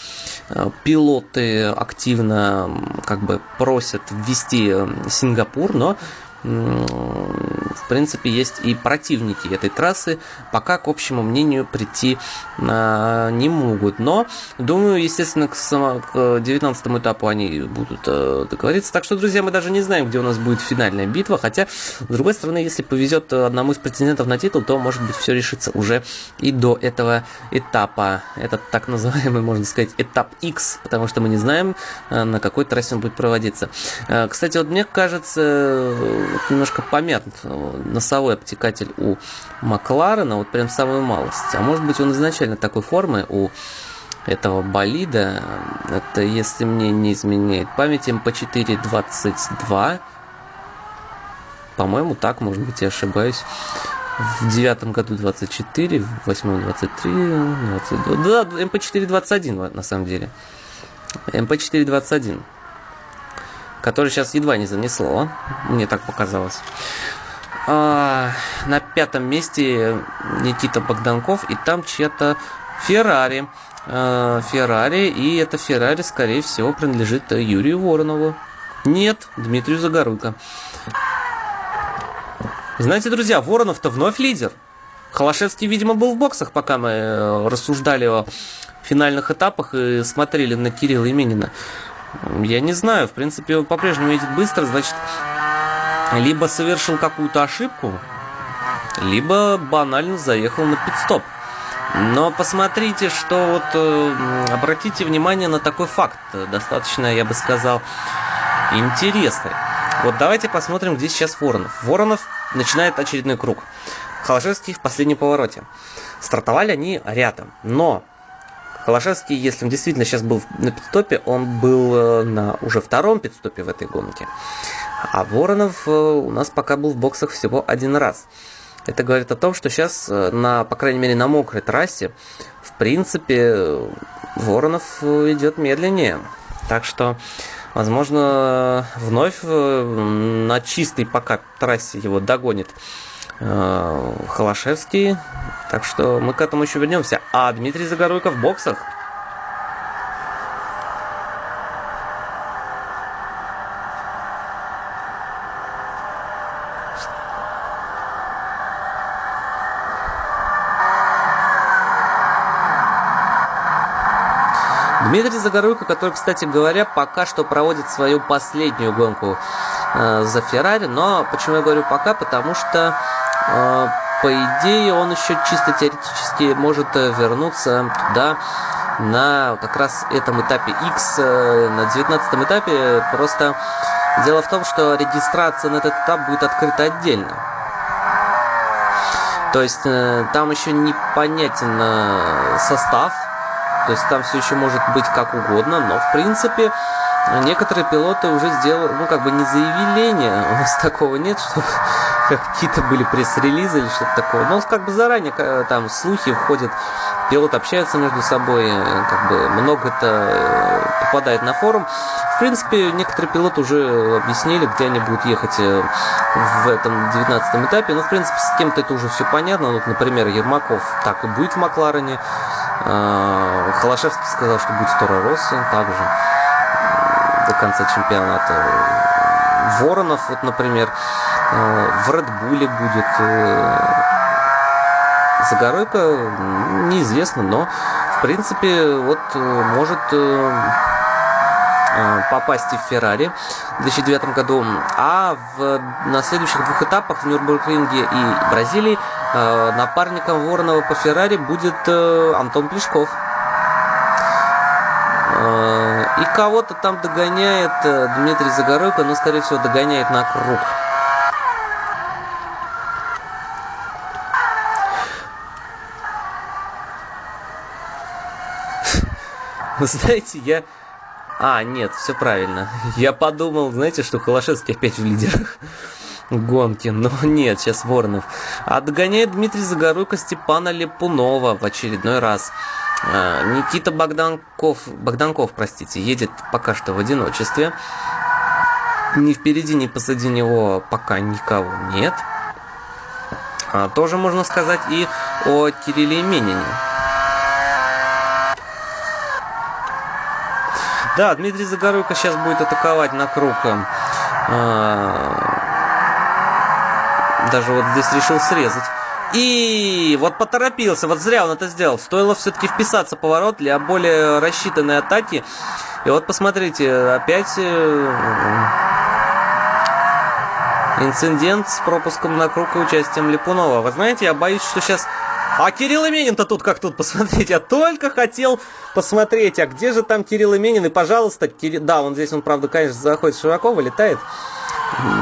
пилоты активно как бы просят ввести Сингапур, но в принципе, есть и противники этой трассы, пока к общему мнению прийти а, не могут. Но, думаю, естественно, к, само, к 19 этапу они будут а, договориться. Так что, друзья, мы даже не знаем, где у нас будет финальная битва. Хотя, с другой стороны, если повезет одному из претендентов на титул, то, может быть, все решится уже и до этого этапа. Этот так называемый, можно сказать, этап X, потому что мы не знаем, а, на какой трассе он будет проводиться. А, кстати, вот мне кажется, вот немножко помят носовой обтекатель у Макларена, вот прям самую малость. А может быть он изначально такой формы у этого болида, это если мне не изменяет память, MP4-22, по-моему, так, может быть, я ошибаюсь. В девятом году 24, в восьмом 23, 22. Да, MP4-21 на самом деле. МП421 который сейчас едва не занесло, мне так показалось. А, на пятом месте Никита Богданков, и там чья-то Феррари. А, Феррари, и это Феррари, скорее всего, принадлежит Юрию Воронову. Нет, Дмитрию Загоруйко. Знаете, друзья, Воронов-то вновь лидер. Холошевский, видимо, был в боксах, пока мы э, рассуждали о финальных этапах и смотрели на Кирилла Именина. Я не знаю, в принципе, он по-прежнему едет быстро, значит, либо совершил какую-то ошибку, либо банально заехал на пидстоп. Но посмотрите, что вот э, обратите внимание на такой факт, достаточно, я бы сказал, интересный. Вот давайте посмотрим, где сейчас Воронов. Воронов начинает очередной круг. Холошевский в последнем повороте. Стартовали они рядом, но Холошевский, если он действительно сейчас был на пидстопе, он был э, на уже втором пидстопе в этой гонке. А Воронов э, у нас пока был в боксах всего один раз. Это говорит о том, что сейчас, э, на, по крайней мере, на мокрой трассе, в принципе, Воронов идет медленнее. Так что, возможно, вновь на чистой пока трассе его догонит Холошевский. Так что мы к этому еще вернемся. А Дмитрий Загоруйко в боксах. Дмитрий Загоруйко, который, кстати говоря, пока что проводит свою последнюю гонку э, за Феррари, но почему я говорю пока, потому что э, по идее, он еще чисто теоретически может э, вернуться туда на как раз этом этапе X, э, на 19 этапе. Просто дело в том, что регистрация на этот этап будет открыта отдельно. То есть э, там еще непонятен состав, то есть там все еще может быть как угодно, но в принципе некоторые пилоты уже сделали, ну, как бы не заявление, у нас такого нет, чтобы какие-то были пресс-релизы или что-то такое. Но как бы заранее там слухи входят, пилоты общаются между собой, как бы много это э, попадает на форум. В принципе, некоторые пилоты уже объяснили, где они будут ехать э, в этом 19 этапе. Но, в принципе, с кем-то это уже все понятно. Вот, например, Ермаков так и будет в Макларене. Холошевский сказал, что будет в Торо Россо также до конца чемпионата. Воронов, вот, например, э, в Редбуле будет. Э, Загоройка неизвестно, но в принципе вот э, может попасть и в Феррари в 2009 году. А в, на следующих двух этапах в Нюрнбургринге и Бразилии напарником Воронова по Феррари будет Антон Плешков. И кого-то там догоняет э, Дмитрий Загоройко, но, скорее всего, догоняет на круг. Знаете, я... А, нет, все правильно. Я подумал, знаете, что Холошевский опять в лидерах гонки, но нет, сейчас Воронов. А догоняет Дмитрий Загоройко Степана Лепунова в очередной раз. А, Никита Богданков, Богданков, простите, едет пока что в одиночестве. Ни впереди, ни позади него пока никого нет. А, тоже можно сказать и о Кирилле Менине. Да, Дмитрий Загоруйко сейчас будет атаковать на круг. А, даже вот здесь решил срезать. И вот поторопился, вот зря он это сделал. Стоило все-таки вписаться поворот для более рассчитанной атаки. И вот посмотрите, опять э, инцидент с пропуском на круг и участием Липунова. Вы знаете, я боюсь, что сейчас... А Кирилл Именин-то тут как тут, посмотрите. Я только хотел посмотреть, а где же там Кирилл Именин? И, пожалуйста, Кирилл... Да, он здесь, он, правда, конечно, заходит широко, вылетает.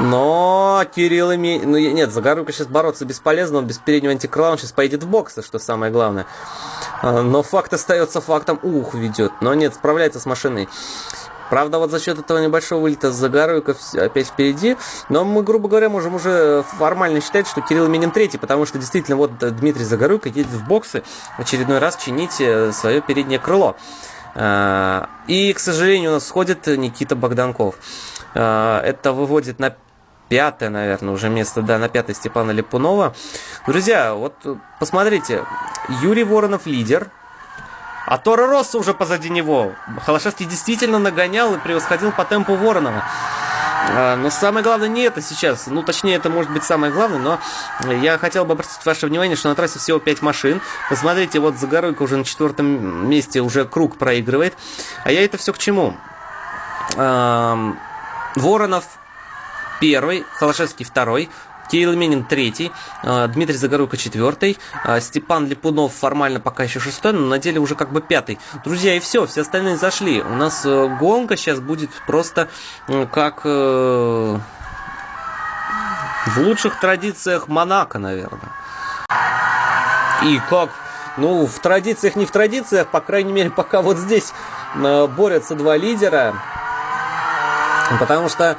Но Кирилл имеет... Ну, нет, Загоруйко сейчас бороться бесполезно, он без переднего антикрыла, он сейчас поедет в боксы, что самое главное. А, но факт остается фактом. Ух, ведет. Но нет, справляется с машиной. Правда, вот за счет этого небольшого вылета Загоруйко опять впереди. Но мы, грубо говоря, можем уже формально считать, что Кирилл Минин третий, потому что действительно вот Дмитрий Загоруйко едет в боксы в очередной раз чинить свое переднее крыло. А, и, к сожалению, у нас сходит Никита Богданков. А, это выводит на пятое, наверное, уже место, да, на пятое Степана Липунова. Друзья, вот посмотрите, Юрий Воронов лидер, а Тора Росса уже позади него. Холошевский действительно нагонял и превосходил по темпу Воронова. А, но самое главное не это сейчас. Ну, точнее, это может быть самое главное, но я хотел бы обратить ваше внимание, что на трассе всего 5 машин. Посмотрите, вот Загоройко уже на четвертом месте уже круг проигрывает. А я это все к чему? Воронов первый, Холошевский второй, Кирилл Минин третий, а, Дмитрий Загоруйко четвертый, а, Степан Липунов формально пока еще шестой, но на деле уже как бы пятый. Друзья, и все, все остальные зашли. У нас э, гонка сейчас будет просто как э, в лучших традициях Монако, наверное. И как ну, в традициях, не в традициях, по крайней мере, пока вот здесь э, борются два лидера. Потому что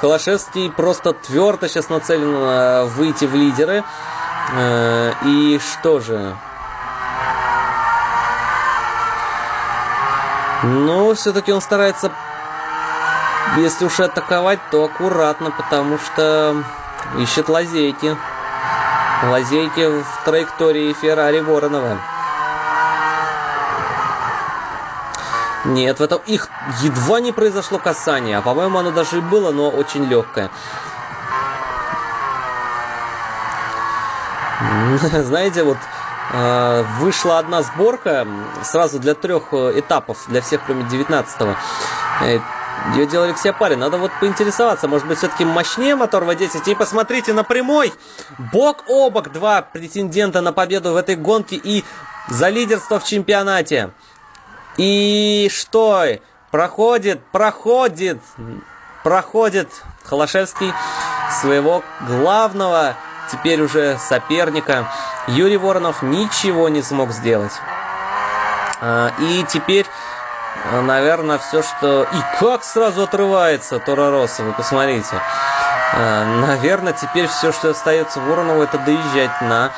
Холошевский просто твердо сейчас нацелен э, выйти в лидеры. Э, и что же? Ну, все-таки он старается, если уж атаковать, то аккуратно, потому что ищет лазейки. Лазейки в траектории Феррари Воронова. Нет, в этом их едва не произошло касание, а по-моему оно даже и было, но очень легкое. Знаете, вот э, вышла одна сборка сразу для трех э, этапов, для всех кроме 19-го. Э, Ее делал Алексей Апарин. Надо вот поинтересоваться, может быть, все-таки мощнее мотор V10. И посмотрите на прямой. Бок о бок два претендента на победу в этой гонке и за лидерство в чемпионате. И что? Проходит, проходит, проходит Холошевский своего главного теперь уже соперника. Юрий Воронов ничего не смог сделать. А, и теперь наверное, все, что... И как сразу отрывается Тора Росса, вы посмотрите. Э, наверное, теперь все, что остается Воронову, это доезжать на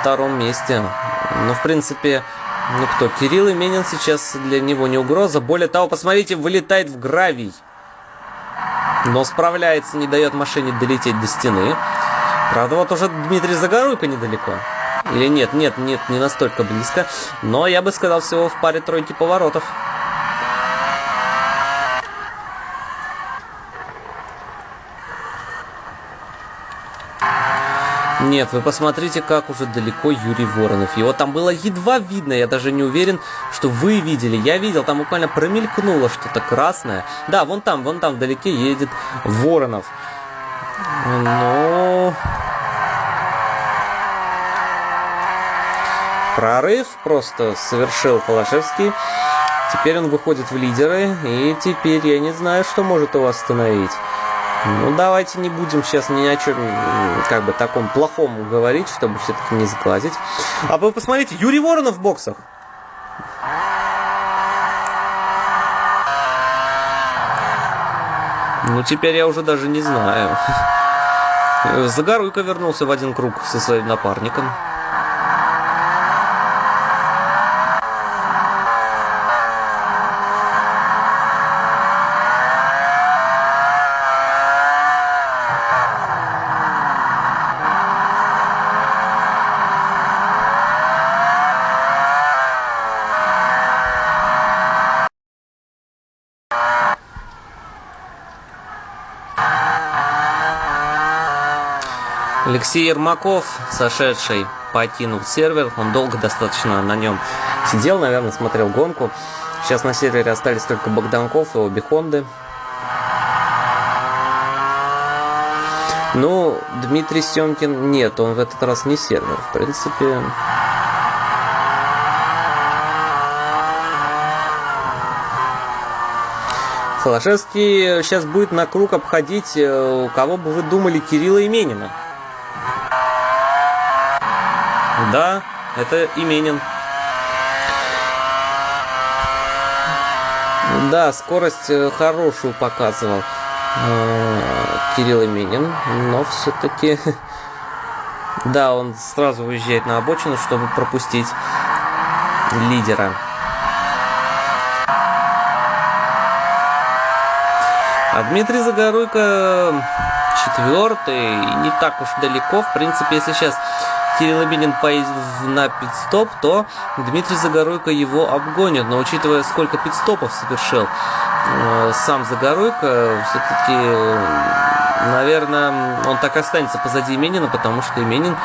втором месте. Ну, в принципе, ну кто? Кирилл Именин сейчас для него не угроза. Более того, посмотрите, вылетает в гравий. Но справляется, не дает машине долететь до стены. Правда, вот уже Дмитрий Загоруйко недалеко. Или нет, нет, нет, не настолько близко. Но я бы сказал, всего в паре тройки поворотов. Нет, вы посмотрите, как уже далеко Юрий Воронов. Его там было едва видно, я даже не уверен, что вы видели. Я видел, там буквально промелькнуло что-то красное. Да, вон там, вон там вдалеке едет Воронов. Но... Прорыв просто совершил Холошевский. Теперь он выходит в лидеры, и теперь я не знаю, что может его остановить. Ну, давайте не будем сейчас ни о чем, как бы, таком плохом говорить, чтобы все-таки не сглазить. А вы посмотрите, Юрий Воронов в боксах. Ну, теперь я уже даже не знаю. Загоруйко вернулся в один круг со своим напарником. Алексей Ермаков, сошедший, покинул сервер. Он долго достаточно на нем сидел, наверное, смотрел гонку. Сейчас на сервере остались только Богданков и обе Хонды. Ну, Дмитрий Семкин нет, он в этот раз не сервер. В принципе, Холошевский сейчас будет на круг обходить, э, кого бы вы думали, Кирилла Именина. Да, это Именин. Да, скорость э, хорошую показывал э, Кирилл Именин, но все-таки... Да, он сразу выезжает на обочину, чтобы пропустить лидера. А Дмитрий Загоруйко четвертый, не так уж далеко. В принципе, если сейчас Кирилл Абинин поедет на пидстоп, то Дмитрий Загоруйко его обгонит. Но учитывая, сколько пидстопов совершил э, сам Загоруйко, все-таки, наверное, он так останется позади Именина, потому что Именин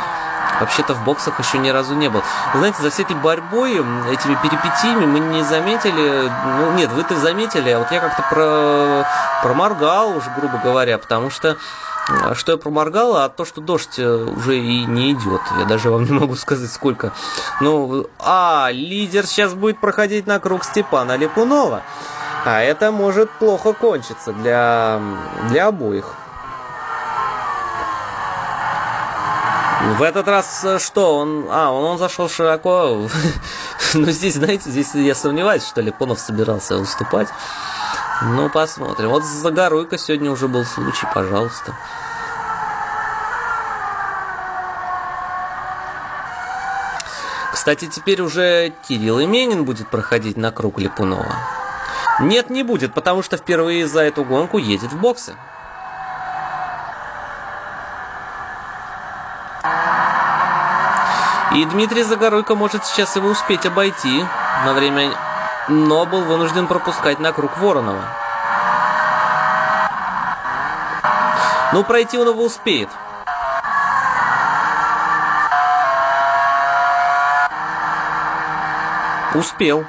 вообще-то в боксах еще ни разу не был. Знаете, за всей этой борьбой, этими перипетиями мы не заметили, ну нет, вы-то заметили, а вот я как-то про, проморгал уже, грубо говоря, потому что что я проморгал, а то, что дождь э, уже и не идет. Я даже вам не могу сказать, сколько. Ну, а, лидер сейчас будет проходить на круг Степана Липунова. А это может плохо кончиться для, для обоих. В этот раз э, что? Он, а, он, он зашел широко. Ну, здесь, знаете, здесь я сомневаюсь, что Липунов собирался уступать. Ну, посмотрим. Вот за Загоруйко сегодня уже был случай, пожалуйста. Кстати, теперь уже Кирилл Именин будет проходить на круг Липунова. Нет, не будет, потому что впервые за эту гонку едет в боксы. И Дмитрий Загоруйко может сейчас его успеть обойти на время но был вынужден пропускать на круг Воронова. Ну, пройти он его успеет. Успел.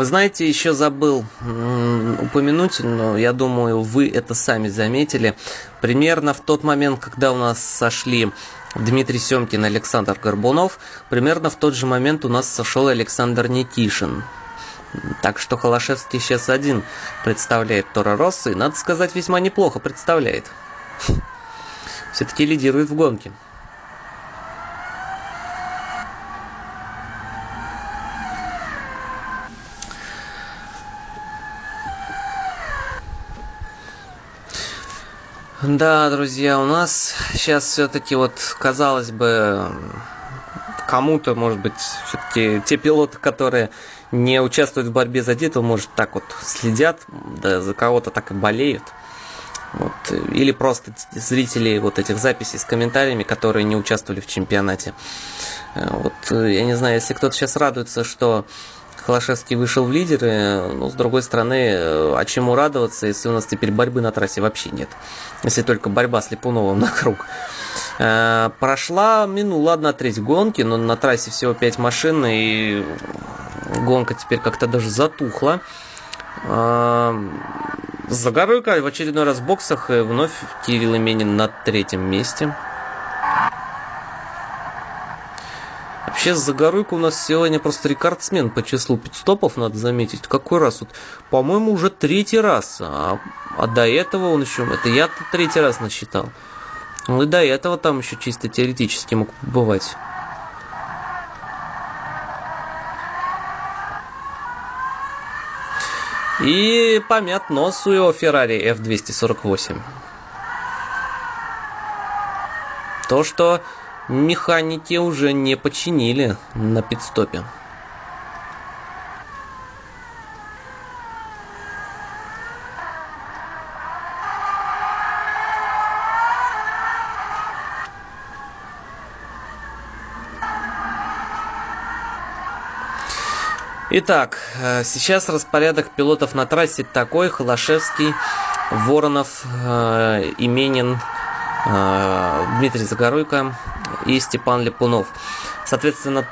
Вы знаете, еще забыл упомянуть, но я думаю, вы это сами заметили. Примерно в тот момент, когда у нас сошли Дмитрий Семкин и Александр Горбунов, примерно в тот же момент у нас сошел Александр Никишин. Так что Холошевский сейчас один представляет Тора Росса, и, надо сказать, весьма неплохо представляет. Все-таки лидирует в гонке. Да, друзья, у нас сейчас все-таки вот, казалось бы, кому-то, может быть, все-таки те пилоты, которые не участвуют в борьбе за титул, может, так вот следят, да за кого-то так и болеют. Вот. Или просто зрители вот этих записей с комментариями, которые не участвовали в чемпионате. Э, вот, э, я не знаю, если кто-то сейчас радуется, что Холошевский вышел в лидеры, ну, с другой стороны, а чему радоваться, если у нас теперь борьбы на трассе вообще нет? Если только борьба с Липуновым на круг. Э, прошла, ну ладно, треть гонки, но на трассе всего 5 машин, и гонка теперь как-то даже затухла. Э, Загоруйка в очередной раз в боксах, и вновь Кирилл Именин на третьем месте. Вообще, Загоруйка у нас сегодня просто рекордсмен по числу пидстопов, надо заметить. Какой раз? Вот, по-моему, уже третий раз. А, а до этого он еще... Это я третий раз насчитал. Ну и до этого там еще чисто теоретически мог бывать. И помят нос у его Ferrari F248. То, что механики уже не починили на пидстопе. Итак, э, сейчас распорядок пилотов на трассе такой. Холошевский, Воронов, э, Именин, э, Дмитрий Загоруйко, и Степан Липунов. Соответственно,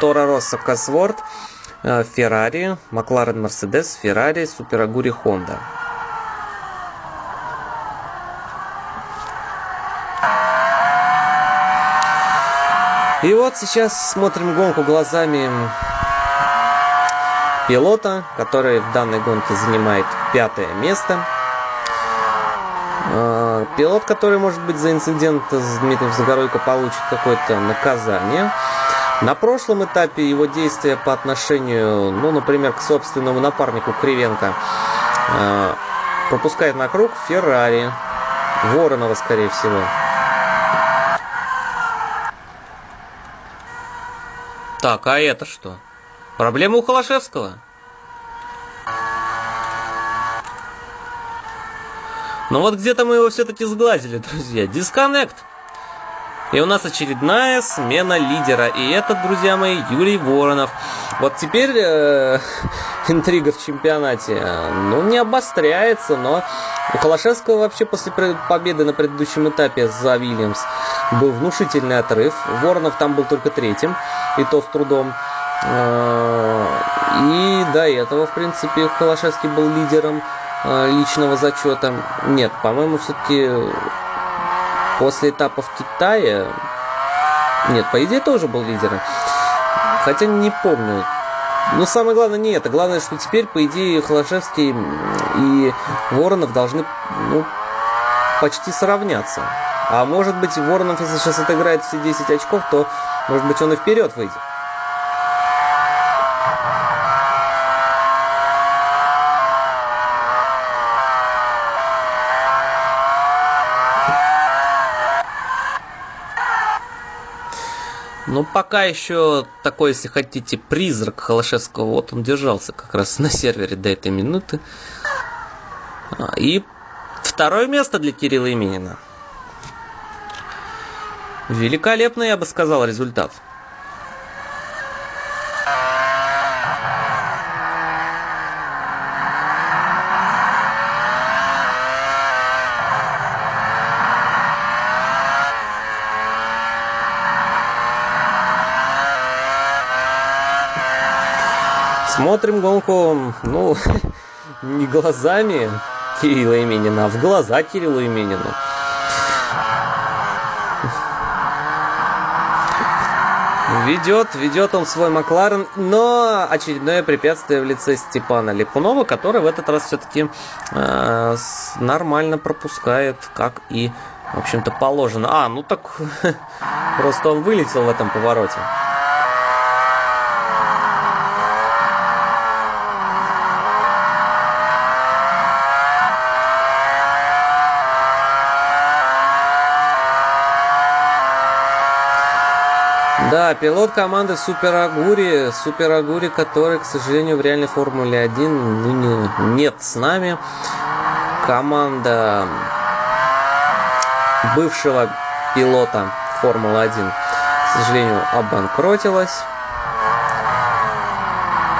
Тора Росса Косворд, э, Феррари, Макларен Мерседес, Феррари, Супер Агури Хонда. И вот сейчас смотрим гонку глазами пилота, который в данной гонке занимает пятое место. Пилот, который, может быть, за инцидент с Дмитрием Загоройко получит какое-то наказание. На прошлом этапе его действия по отношению, ну, например, к собственному напарнику Кривенко а, пропускает на круг Феррари. Воронова, скорее всего. Так, а это что? Проблема у Холошевского? Но вот где-то мы его все-таки сглазили, друзья. Дисконнект. И у нас очередная смена лидера. И это, друзья мои, Юрий Воронов. Вот теперь э, интрига в чемпионате, ну, не обостряется, но у Холошевского вообще после победы на предыдущем этапе за Вильямс был внушительный отрыв. Воронов там был только третьим, и то с трудом. Э, и до этого, в принципе, Холошевский был лидером Э, личного зачета. Нет, по-моему, все-таки после этапа в Китае... Нет, по идее тоже был лидером. Хотя не помню. Но самое главное не это. Главное, что теперь, по идее, Холошевский и Воронов должны ну, почти сравняться. А может быть, Воронов, если сейчас отыграет все 10 очков, то, может быть, он и вперед выйдет. Ну, пока еще такой, если хотите, призрак Холошевского, вот он держался как раз на сервере до этой минуты. А, и второе место для Кирилла Именина. Великолепный, я бы сказал, результат. Смотрим гонку, ну, не глазами Кирилла Именина, а в глаза Кириллу Именину. Ведет, ведет он свой Макларен, но очередное препятствие в лице Степана Липунова, который в этот раз все-таки э, нормально пропускает, как и, в общем-то, положено. А, ну так просто он вылетел в этом повороте. Да, пилот команды Супер Агури, Супер Агури, который, к сожалению, в реальной Формуле 1 ныне нет с нами. Команда бывшего пилота Формулы 1, к сожалению, обанкротилась.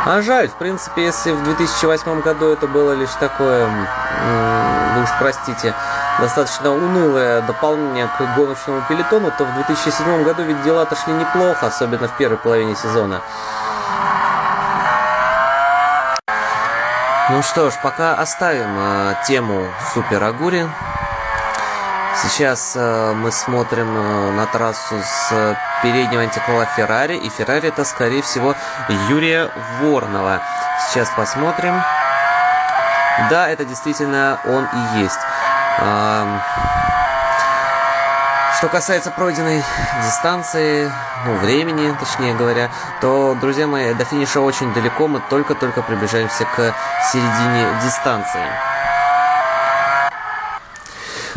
А жаль, в принципе, если в 2008 году это было лишь такое, вы уж простите, достаточно унылое дополнение к гоночному пелетону, то в 2007 году ведь дела-то шли неплохо, особенно в первой половине сезона. Ну что ж, пока оставим э, тему Супер Агури. Сейчас э, мы смотрим э, на трассу с переднего антикрыла Феррари, и Феррари это, скорее всего, Юрия Воронова. Сейчас посмотрим. Да, это действительно он и есть. Что касается пройденной дистанции, ну, времени, точнее говоря, то, друзья мои, до финиша очень далеко, мы только-только приближаемся к середине дистанции.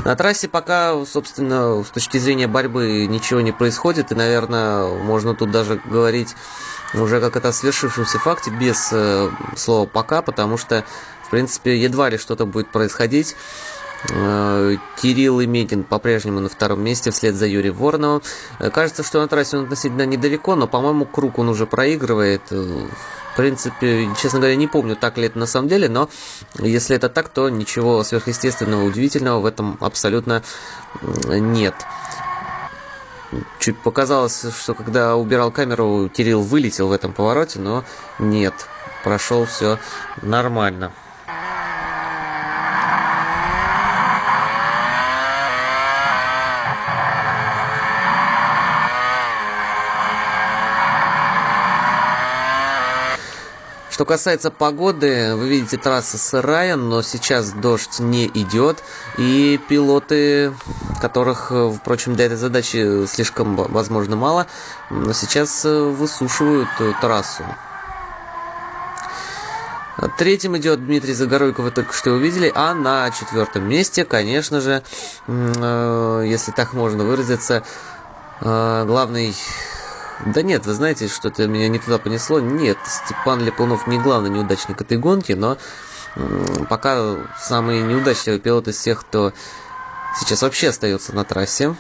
На трассе пока, собственно, с точки зрения борьбы ничего не происходит, и, наверное, можно тут даже говорить уже как это свершившемся факте без э, слова «пока», потому что, в принципе, едва ли что-то будет происходить. Э, Кирилл Иметин по-прежнему на втором месте вслед за Юрием Вороновым. Э, кажется, что на трассе он относительно недалеко, но, по-моему, круг он уже проигрывает. Э, в принципе, честно говоря, не помню, так ли это на самом деле, но если это так, то ничего сверхъестественного, удивительного в этом абсолютно нет. Чуть показалось, что когда убирал камеру, Кирилл вылетел в этом повороте, но нет, прошел все нормально. Что касается погоды, вы видите, трасса сырая, но сейчас дождь не идет. И пилоты, которых, впрочем, для этой задачи слишком, возможно, мало, но сейчас э, высушивают э, трассу. Третьим идет Дмитрий Загоройко, вы только что увидели, а на четвертом месте, конечно же, э, если так можно выразиться, главный да нет, вы знаете, что-то меня не туда понесло. Нет, Степан Липунов не главный неудачник этой гонки, но пока самый неудачливый пилот из всех, кто сейчас вообще остается на трассе.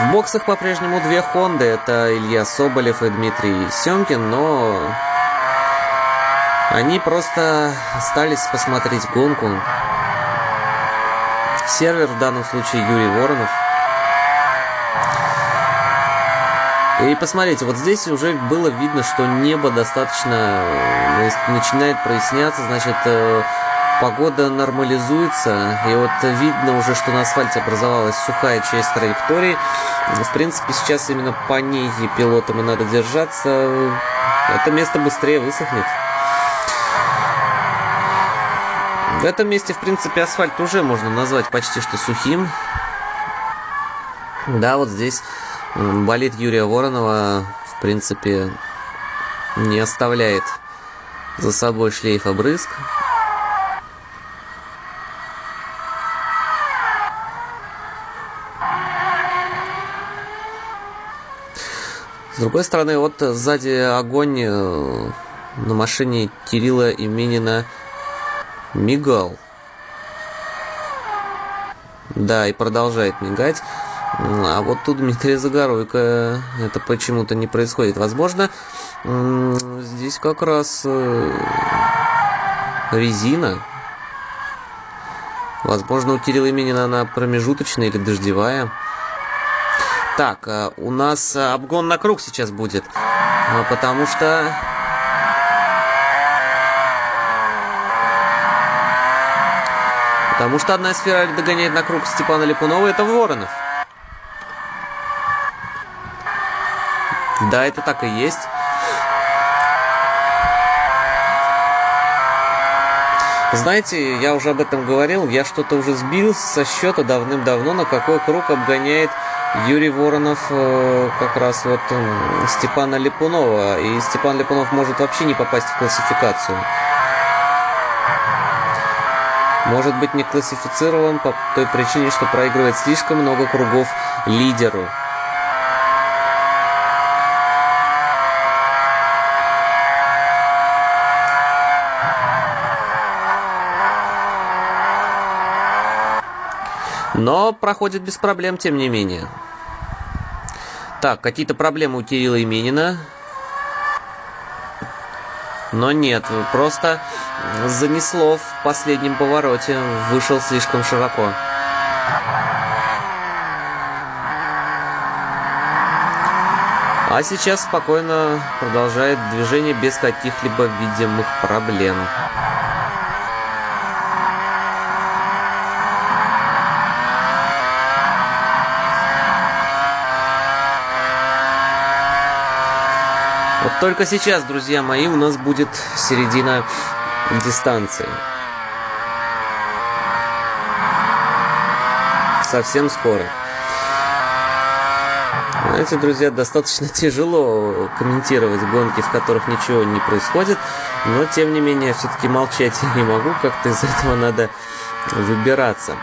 В боксах по-прежнему две Хонды. Это Илья Соболев и Дмитрий Семкин, но они просто остались посмотреть гонку сервер, в данном случае Юрий Воронов. И посмотрите, вот здесь уже было видно, что небо достаточно э, начинает проясняться, значит, э, погода нормализуется, и вот видно уже, что на асфальте образовалась сухая часть траектории. В принципе, сейчас именно по ней пилотам и надо держаться. Это место быстрее высохнет. В этом месте, в принципе, асфальт уже можно назвать почти что сухим. Да, вот здесь болит Юрия Воронова, в принципе, не оставляет за собой шлейф обрызг. С другой стороны, вот сзади огонь э, на машине Кирилла Именина мигал. Да, и продолжает мигать. А вот тут Дмитрия Загоройко это почему-то не происходит. Возможно, здесь как раз э, резина. Возможно, у Кирилла Именина она промежуточная или дождевая. Так, у нас обгон на круг сейчас будет, потому что... Потому что одна из Феррари догоняет на круг Степана Липунова, это Воронов. Да, это так и есть. Знаете, я уже об этом говорил, я что-то уже сбил со счета давным-давно, на какой круг обгоняет Юрий Воронов э, как раз вот Степана Липунова. И Степан Липунов может вообще не попасть в классификацию. Может быть не классифицирован по той причине, что проигрывает слишком много кругов лидеру. Но проходит без проблем, тем не менее. Так, какие-то проблемы у Кирилла Именина. Но нет, просто занесло в последнем повороте. Вышел слишком широко. А сейчас спокойно продолжает движение без каких-либо видимых проблем. Вот только сейчас, друзья мои, у нас будет середина дистанции. Совсем скоро. Знаете, друзья, достаточно тяжело комментировать гонки, в которых ничего не происходит, но тем не менее, все-таки молчать я не могу, как-то из этого надо выбираться.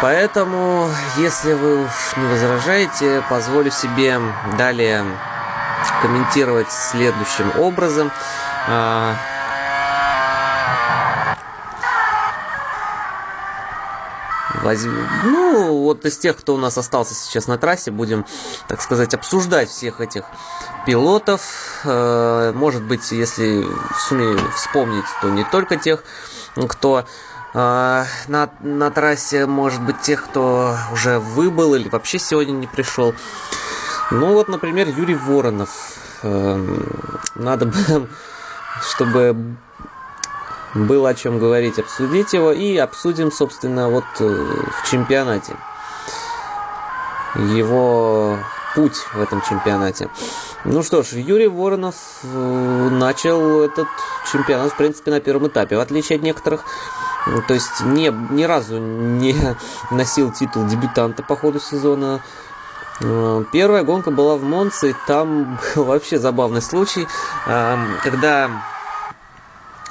Поэтому, если вы уж не возражаете, позволю себе далее комментировать следующим образом. Возьм... Ну, вот из тех, кто у нас остался сейчас на трассе, будем, так сказать, обсуждать всех этих пилотов. Э, может быть, если сумею вспомнить, то не только тех, кто э, на, на трассе, может быть, тех, кто уже выбыл или вообще сегодня не пришел. Ну вот, например, Юрий Воронов. Эм, надо бы, чтобы было о чем говорить, обсудить его и обсудим, собственно, вот э, в чемпионате. Его путь в этом чемпионате. Ну что ж, Юрий Воронов э, начал этот чемпионат, в принципе, на первом этапе, в отличие от некоторых. То есть не, ни разу не носил титул дебютанта по ходу сезона. Э, первая гонка была в Монце, и там был вообще забавный случай, когда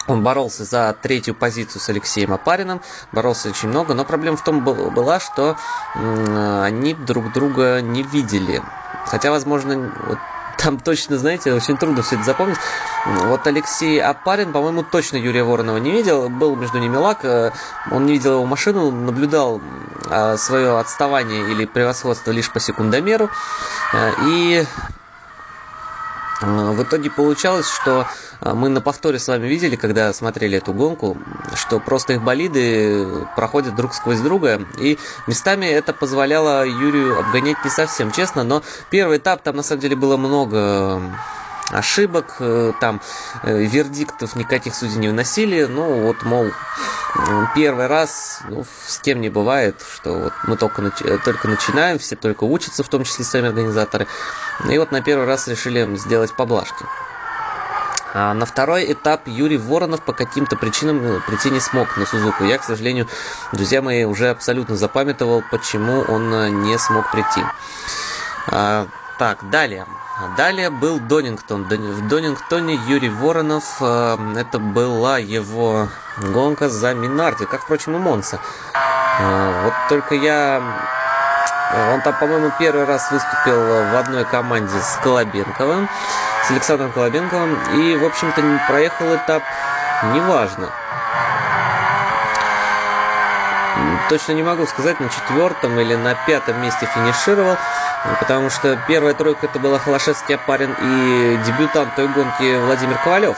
он боролся за третью позицию с Алексеем Апариным, боролся очень много, но проблема в том была, что они друг друга не видели. Хотя, возможно, вот там точно, знаете, очень трудно все это запомнить. Вот Алексей Апарин, по-моему, точно Юрия Воронова не видел. Был между ними лак. Э, он не видел его машину, наблюдал э, свое отставание или превосходство лишь по секундомеру. Э, и в итоге получалось, что мы на повторе с вами видели, когда смотрели эту гонку, что просто их болиды проходят друг сквозь друга, и местами это позволяло Юрию обгонять не совсем честно, но первый этап там на самом деле было много ошибок, э, там э, вердиктов никаких судей не выносили, ну вот, мол, первый раз ну, с кем не бывает, что вот мы только, только начинаем, все только учатся, в том числе сами организаторы, и вот на первый раз решили сделать поблажки. А на второй этап Юрий Воронов по каким-то причинам э, прийти не смог на Сузуку. Я, к сожалению, друзья мои, уже абсолютно запамятовал, почему он не смог прийти. А, так, далее. Далее был Донингтон. В Донингтоне Юрий Воронов, э, это была его гонка за Минарди, как, впрочем, и Монса. Э, вот только я... Он там, по-моему, первый раз выступил в одной команде с Колобенковым, с Александром Колобенковым, и, в общем-то, проехал этап неважно. Точно не могу сказать, на четвертом или на пятом месте финишировал. Потому что первая тройка это была Холошевский Апарин и дебютант той гонки Владимир Ковалев.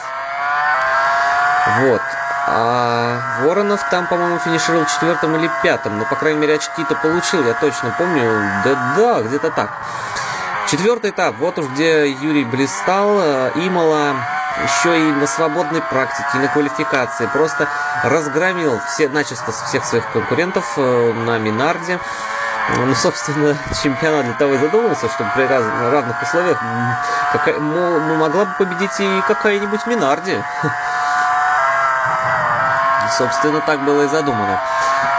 Вот. А Воронов там, по-моему, финишировал четвертым или пятым. Но, по крайней мере, очки-то получил, я точно помню. Да-да, где-то так. Четвертый этап. Вот уж где Юрий блистал. Имала еще и на свободной практике, и на квалификации. Просто разгромил все, начисто всех своих конкурентов э, на Минарде. Ну, собственно, чемпионат для того и задумался, чтобы при раз, равных условиях какая, ну, могла бы победить и какая-нибудь Минарди. Собственно, так было и задумано.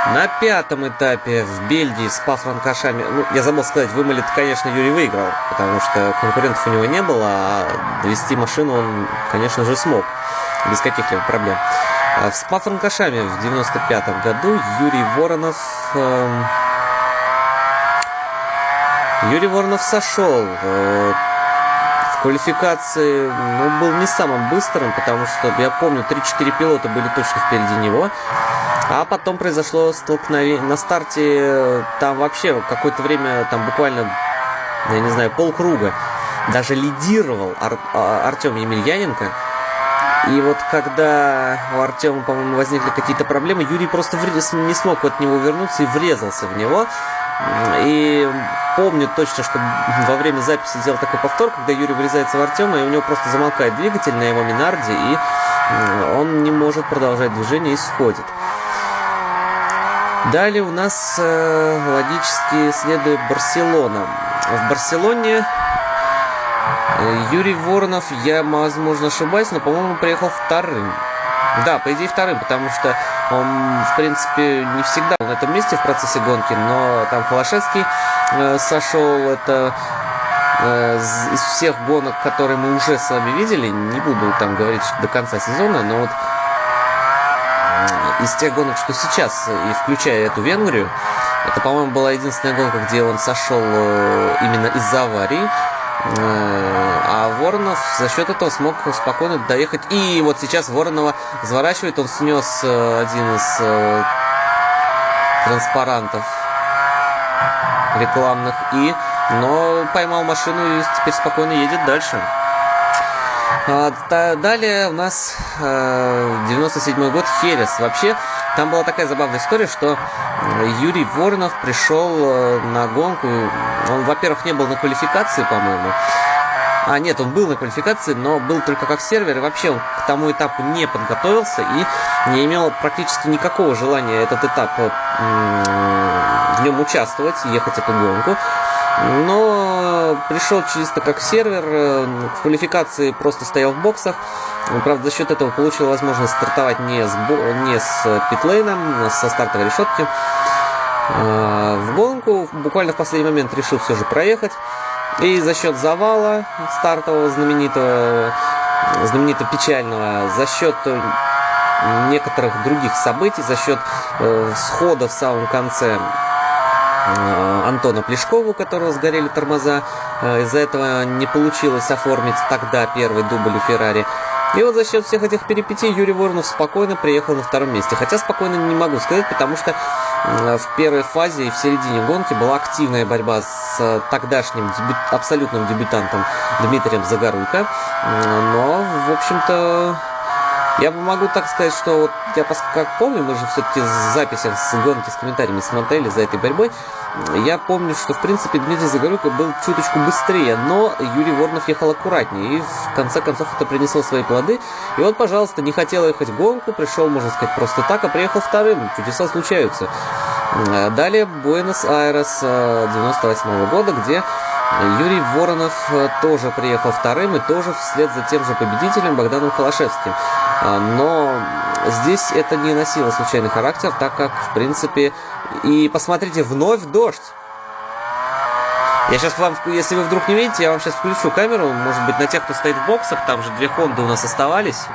На пятом этапе в Бельгии с Пафранкашами, ну, я забыл сказать, вымолит, конечно, Юрий выиграл, потому что конкурентов у него не было, а довести машину он, конечно же, смог, без каких-либо проблем. А с Пафранкашами в 95 году Юрий Воронов... Э, Юрий Воронов сошел. Э, квалификации ну, был не самым быстрым, потому что, я помню, 3-4 пилота были точно впереди него. А потом произошло столкновение. На старте там вообще какое-то время, там буквально, я не знаю, полкруга даже лидировал Ар а, Артем Емельяненко. И вот когда у Артема, по-моему, возникли какие-то проблемы, Юрий просто не смог от него вернуться и врезался в него. И помню точно, что во время записи сделал такой повтор, когда Юрий врезается в Артема, и у него просто замолкает двигатель на его Минарде, и он не может продолжать движение и сходит. Далее у нас э, логически следует Барселона. В Барселоне э, Юрий Воронов, я, возможно, ошибаюсь, но, по-моему, приехал вторым. Да, по идее вторым, потому что он, в принципе, не всегда на этом месте в процессе гонки, но там Холошевский э, сошел, это э, из всех гонок, которые мы уже с вами видели, не буду там говорить до конца сезона, но вот из тех гонок, что сейчас, и включая эту Венгрию, это, по-моему, была единственная гонка, где он сошел э, именно из-за аварии. Э, а Воронов за счет этого смог спокойно доехать. И вот сейчас Воронова заворачивает, он снес э, один из э, транспарантов рекламных и но поймал машину и теперь спокойно едет дальше. А, далее у нас 97 год Херес. Вообще, там была такая забавная история, что Юрий Воронов пришел на гонку. Он, во-первых, не был на квалификации, по-моему. А, нет, он был на квалификации, но был только как сервер, и вообще он к тому этапу не подготовился и не имел практически никакого желания этот этап в нем участвовать, ехать эту гонку. Но пришел чисто как сервер, э, в квалификации просто стоял в боксах. Правда, за счет этого получил возможность стартовать не с, не с питлейном, со стартовой решетки. Э, в гонку буквально в последний момент решил все же проехать. И за счет завала стартового знаменитого, знаменитого печального, за счет некоторых других событий, за счет э, схода в самом конце э, Антона Плешкова, у которого сгорели тормоза. Э, из-за этого не получилось оформить тогда первый дубль у Феррари. И вот за счет всех этих перипетий Юрий Воронов спокойно приехал на втором месте. Хотя спокойно не могу сказать, потому что в первой фазе и в середине гонки была активная борьба с тогдашним дебют, абсолютным дебютантом Дмитрием Загоруйко. Но, в общем-то, я могу так сказать, что вот я как помню, мы же все-таки в записях с гонки с комментариями смотрели за этой борьбой. Я помню, что в принципе Дмитрий Загорюка был чуточку быстрее, но Юрий Воронов ехал аккуратнее. И в конце концов это принесло свои плоды. И вот, пожалуйста, не хотел ехать в гонку, пришел, можно сказать, просто так, а приехал вторым. Чудеса случаются. Далее Буэнос-Айрес 98 -го года, где Юрий Воронов э, тоже приехал вторым и тоже вслед за тем же победителем Богданом Холошевским. А, но здесь это не носило случайный характер, так как, в принципе, и посмотрите, вновь дождь. Я сейчас вам, если вы вдруг не видите, я вам сейчас включу камеру, может быть, на тех, кто стоит в боксах, там же две Хонды у нас оставались.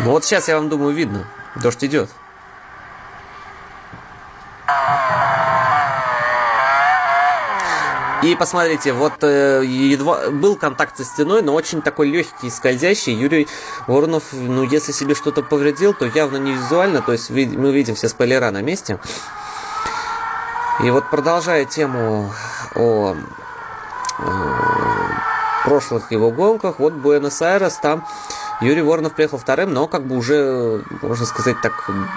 Вот сейчас я вам думаю видно, дождь идет. И посмотрите, вот э, едва был контакт со стеной, но очень такой легкий, скользящий. Юрий Воронов, ну, если себе что-то повредил, то явно не визуально, то есть мы видим все спойлера на месте. И вот продолжая тему о, о прошлых его гонках. Вот Буэнос-Айрес, там Юрий Воронов приехал вторым, но как бы уже, можно сказать так,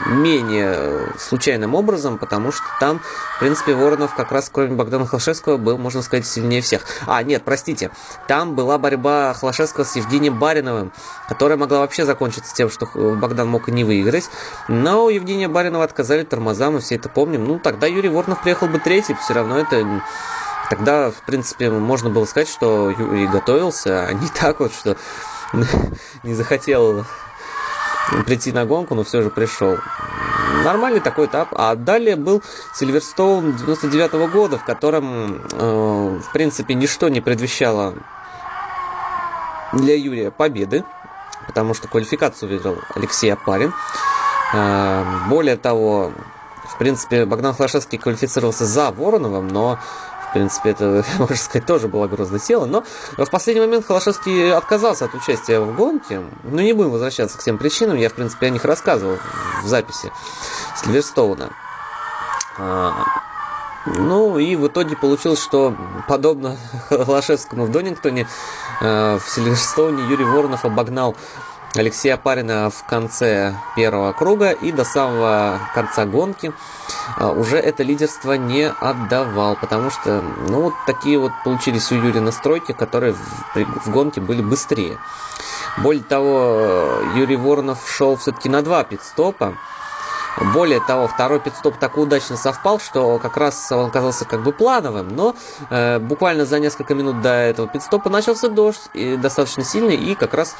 менее случайным образом, потому что там, в принципе, Воронов как раз, кроме Богдана Холошевского, был, можно сказать, сильнее всех. А, нет, простите, там была борьба Холошевского с Евгением Бариновым, которая могла вообще закончиться тем, что Богдан мог и не выиграть, но Евгения Баринова отказали тормоза, мы все это помним. Ну, тогда Юрий Воронов приехал бы третий, все равно это Тогда, в принципе, можно было сказать, что Юрий готовился, а не так вот, что не захотел прийти на гонку, но все же пришел. Нормальный такой этап. А далее был Сильверстоун 99 -го года, в котором, э, в принципе, ничто не предвещало для Юрия победы, потому что квалификацию выиграл Алексей Апарин. Э, более того, в принципе, Богдан Хлашевский квалифицировался за Вороновым, но принципе, это, можно сказать, тоже было грозное тело. Но в последний момент Холошевский отказался от участия в гонке. Но не будем возвращаться к тем причинам. Я, в принципе, о них рассказывал в записи Сильверстоуна. А, ну и в итоге получилось, что подобно Холошевскому в Донингтоне, а, в Сильверстоуне Юрий Воронов обогнал Алексея Парина в конце первого круга и до самого конца гонки а, уже это лидерство не отдавал, потому что, ну, вот такие вот получились у Юрия настройки, которые в, в гонке были быстрее. Более того, Юрий Воронов шел все-таки на два пидстопа, более того, второй пидстоп так удачно совпал, что как раз он оказался как бы плановым, но э, буквально за несколько минут до этого пидстопа начался дождь, и достаточно сильный, и как раз,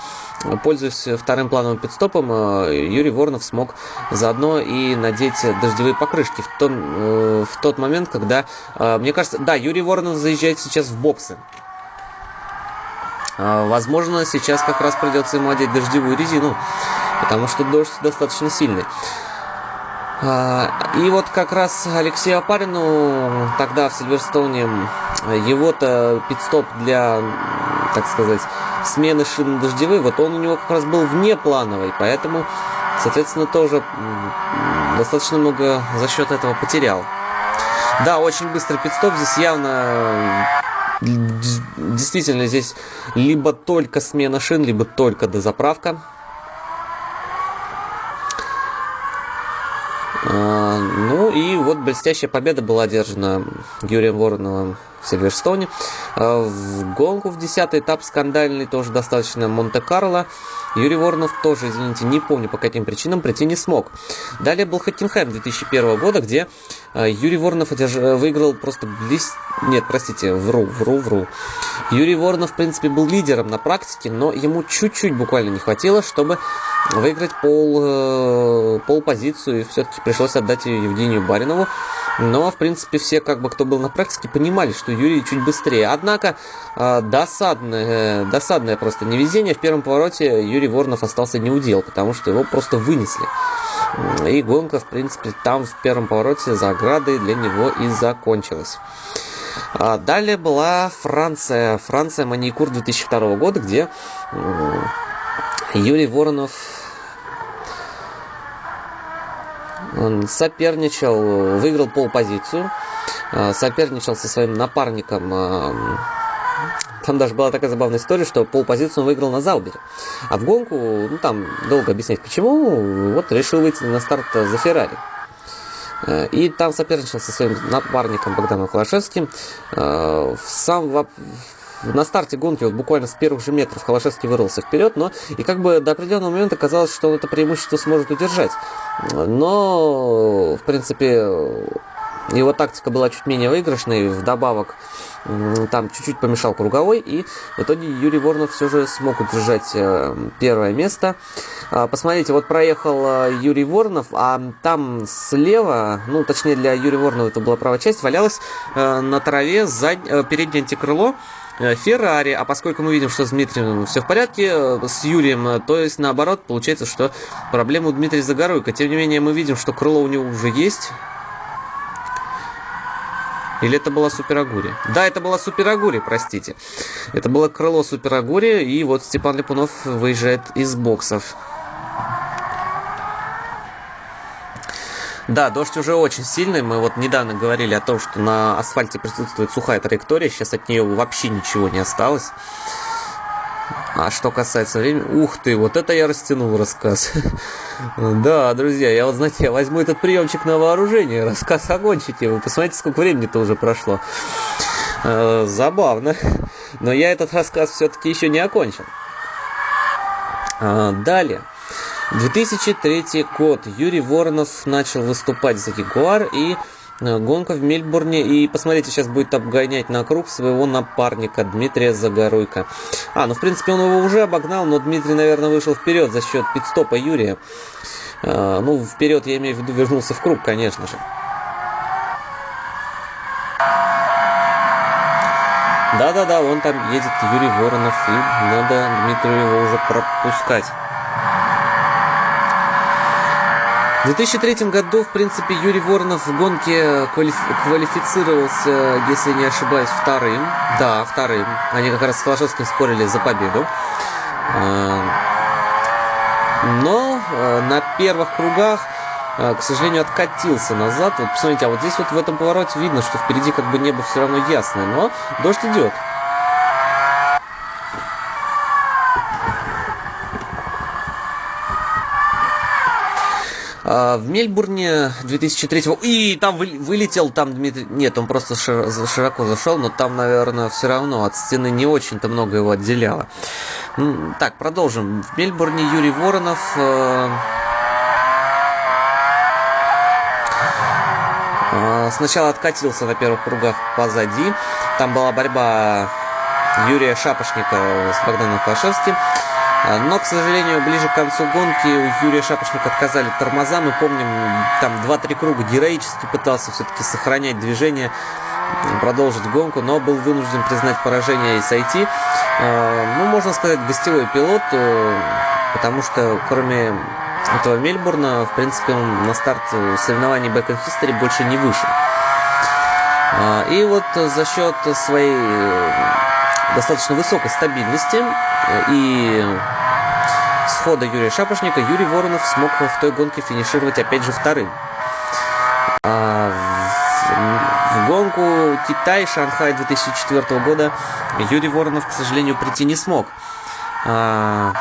пользуясь вторым плановым пидстопом, э, Юрий Воронов смог заодно и надеть дождевые покрышки в, том, э, в тот момент, когда, э, мне кажется, да, Юрий Воронов заезжает сейчас в боксы. Э, возможно, сейчас как раз придется ему одеть дождевую резину, потому что дождь достаточно сильный. А, и вот как раз Алексею Апарину тогда в Сильверстоуне его-то пидстоп для, так сказать, смены шин дождевых, вот он у него как раз был внеплановый, поэтому, соответственно, тоже достаточно много за счет этого потерял. Да, очень быстрый пидстоп, здесь явно действительно здесь либо только смена шин, либо только дозаправка. Ну и вот блестящая победа была одержана Юрием Вороновым в Сильверстоуне. А, в гонку в 10 этап скандальный, тоже достаточно Монте-Карло. Юрий Воронов тоже, извините, не помню по каким причинам, прийти не смог. Далее был Хоттенхайм 2001 года, где а, Юрий Воронов одерж... выиграл просто близ... Нет, простите, вру, вру, вру. Юрий Воронов, в принципе, был лидером на практике, но ему чуть-чуть буквально не хватило, чтобы выиграть пол, э, пол позицию, и все-таки пришлось отдать ее Евгению Баринову. Но, в принципе, все, как бы, кто был на практике, понимали, что Юрий чуть быстрее. Однако, э, досадное, досадное просто невезение. В первом повороте Юрий Воронов остался неудел, потому что его просто вынесли. И гонка, в принципе, там в первом повороте за оградой для него и закончилась. А далее была Франция. Франция Маникур 2002 года, где Юрий Воронов соперничал, выиграл полпозицию, а, соперничал со своим напарником. А, там даже была такая забавная история, что полпозицию он выиграл на Заубере. А в гонку, ну там долго объяснять почему, вот решил выйти на старт за Феррари. И там соперничал со своим напарником Богданом Холошевским. Сам, на старте гонки, вот буквально с первых же метров Холошевский вырвался вперед, но и как бы до определенного момента казалось, что он это преимущество сможет удержать. Но, в принципе, его тактика была чуть менее выигрышной, вдобавок там чуть-чуть помешал круговой, и в итоге Юрий Воронов все же смог удержать э, первое место. А, посмотрите, вот проехал э, Юрий Воронов, а там слева, ну точнее для Юрия Воронова это была правая часть, валялась э, на траве зад... переднее антикрыло Феррари, а поскольку мы видим, что с Дмитрием все в порядке, с Юрием, то есть наоборот, получается, что проблема у Дмитрия Загоруйко. Тем не менее, мы видим, что крыло у него уже есть, или это была Суперагури? Да, это была Суперагури, простите. Это было крыло Суперагури, и вот Степан Липунов выезжает из боксов. Да, дождь уже очень сильный. Мы вот недавно говорили о том, что на асфальте присутствует сухая траектория. Сейчас от нее вообще ничего не осталось. А что касается времени... Ух ты, вот это я растянул рассказ. Да, друзья, я вот, знаете, я возьму этот приемчик на вооружение, рассказ окончите. Вы посмотрите, сколько времени-то уже прошло. Э, забавно. Но я этот рассказ все-таки еще не окончил. А, далее. 2003 год. Юрий Воронов начал выступать за Ягуар и э, гонка в Мельбурне. И посмотрите, сейчас будет обгонять на круг своего напарника Дмитрия Загоруйка. А, ну в принципе он его уже обогнал, но Дмитрий, наверное, вышел вперед за счет пидстопа Юрия. А, ну, вперед я имею в виду, вернулся в круг, конечно же. Да-да-да, вон там едет Юрий Воронов, и надо Дмитрию его уже пропускать. В 2003 году, в принципе, Юрий Воронов в гонке квалифицировался, если не ошибаюсь, вторым. Да, вторым. Они как раз с Холошевским спорили за победу. А, но а, на первых кругах, а, к сожалению, откатился назад. Вот посмотрите, а вот здесь вот в этом повороте видно, что впереди как бы небо все равно ясное, но дождь идет. В Мельбурне 2003 и там вылетел, там Дмитрий, нет, он просто широко зашел, но там, наверное, все равно от стены не очень-то много его отделяло. Так, продолжим. В Мельбурне Юрий Воронов э, э, сначала откатился на первых кругах позади. Там была борьба Юрия Шапошника с Богданом Клашевским. А, но, к сожалению, ближе к концу гонки у Юрия Шапошника отказали тормоза. Мы помним, там 2-3 круга героически пытался все-таки сохранять движение, продолжить гонку, но был вынужден признать поражение и сойти. А, ну, можно сказать, гостевой пилот, э, потому что кроме этого Мельбурна, в принципе, он на старт соревнований Back in History больше не вышел. А, и вот за счет своей достаточно высокой стабильности и схода Юрия Шапошника Юрий Воронов смог в той гонке финишировать опять же вторым. А в, в гонку Китай, Шанхай 2004 года Юрий Воронов, к сожалению, прийти не смог. А,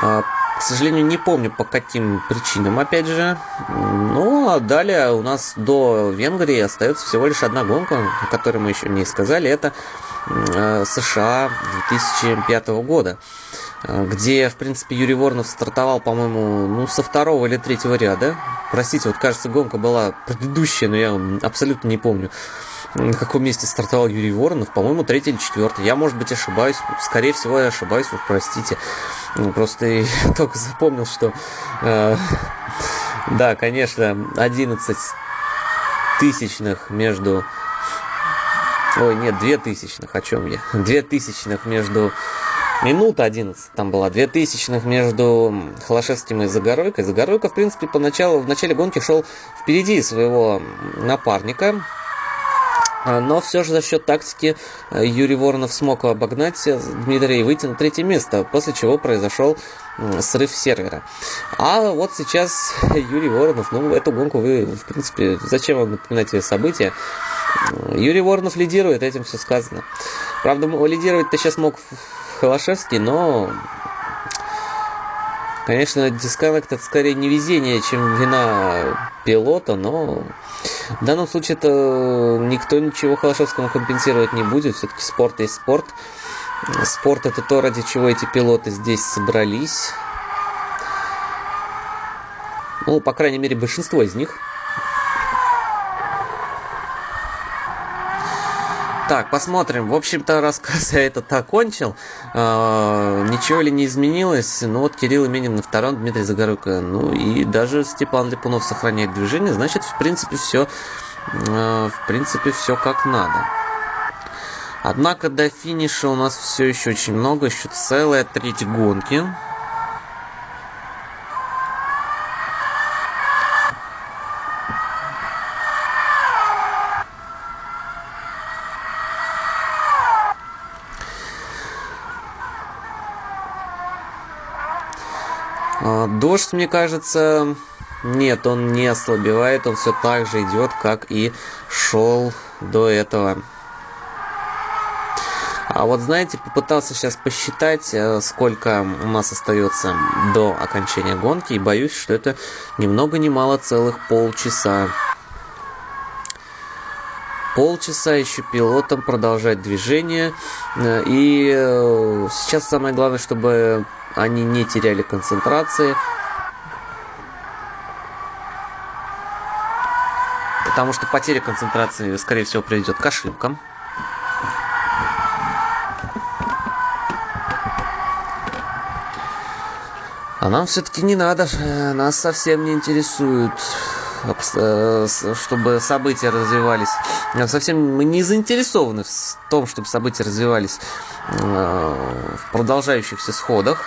а, к сожалению, не помню по каким причинам, опять же. Ну, а далее у нас до Венгрии остается всего лишь одна гонка, о которой мы еще не сказали. Это США 2005 года, э, где, в принципе, Юрий Воронов стартовал, по-моему, ну, со второго или третьего ряда. Простите, вот, кажется, гонка была предыдущая, но я абсолютно не помню на каком месте стартовал Юрий Воронов, по-моему, третий или четвертый. Я, может быть, ошибаюсь. Скорее всего, я ошибаюсь, уж простите. Ну, просто я только запомнил, что... Э, да, конечно, 11 тысячных между... Ой, нет, 2 тысячных, о чем я? 2 тысячных между... Минута 11 там была, 2 тысячных между Холошевским и Загоройкой. Загоройка, в принципе, поначалу, в начале гонки шел впереди своего напарника, а, но все же за счет тактики э, Юрий Воронов смог обогнать Дмитрия и выйти на третье место, после чего произошел срыв сервера. А вот сейчас Юрий Воронов, ну, эту гонку вы, в принципе, зачем вам напоминать события? Юрий Воронов лидирует, этим все сказано. Правда, лидировать-то сейчас мог Холошевский, но Конечно, дисконнект это скорее не везение, чем вина пилота, но в данном случае это никто ничего Холошевскому компенсировать не будет. Все-таки спорт есть спорт. Спорт это то, ради чего эти пилоты здесь собрались. Ну, по крайней мере, большинство из них – Так, посмотрим. В общем-то, рассказ я этот окончил. Э, ничего ли не изменилось? Ну вот Кирилл Именин на втором, Дмитрий Загоруйко. Ну и даже Степан Липунов сохраняет движение. Значит, в принципе, все, э, в принципе, все как надо. Однако до финиша у нас все еще очень много, еще целая треть гонки. А, дождь, мне кажется, нет, он не ослабевает, он все так же идет, как и шел до этого. А вот знаете, попытался сейчас посчитать, э, сколько у нас остается до окончания гонки, и боюсь, что это ни много ни мало целых полчаса. Полчаса еще пилотам продолжать движение. Э, и э, сейчас самое главное, чтобы они не теряли концентрации. Потому что потеря концентрации, скорее всего, приведет к ошибкам. А нам все-таки не надо, э, нас совсем не интересует, э, чтобы события развивались. Совсем мы не заинтересованы в том, чтобы события развивались э, в продолжающихся сходах.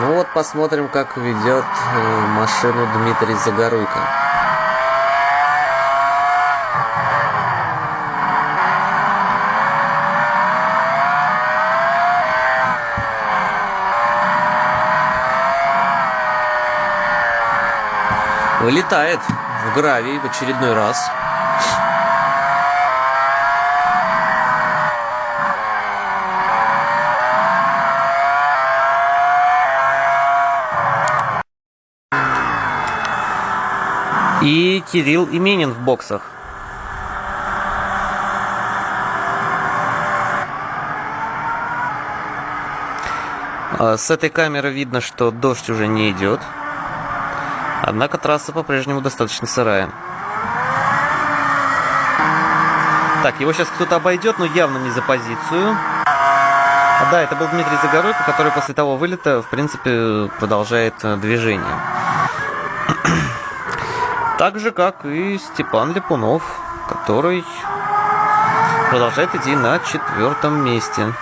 Ну вот посмотрим, как ведет машину Дмитрий Загоруйко. Вылетает в гравий в очередной раз. И Кирилл Именин в боксах. А, с этой камеры видно, что дождь уже не идет. Однако трасса по-прежнему достаточно сырая. Так, его сейчас кто-то обойдет, но явно не за позицию. Да, это был Дмитрий Загоройко, который после того вылета, в принципе, продолжает э, движение. Так же, как и Степан Липунов, который продолжает идти на четвертом месте.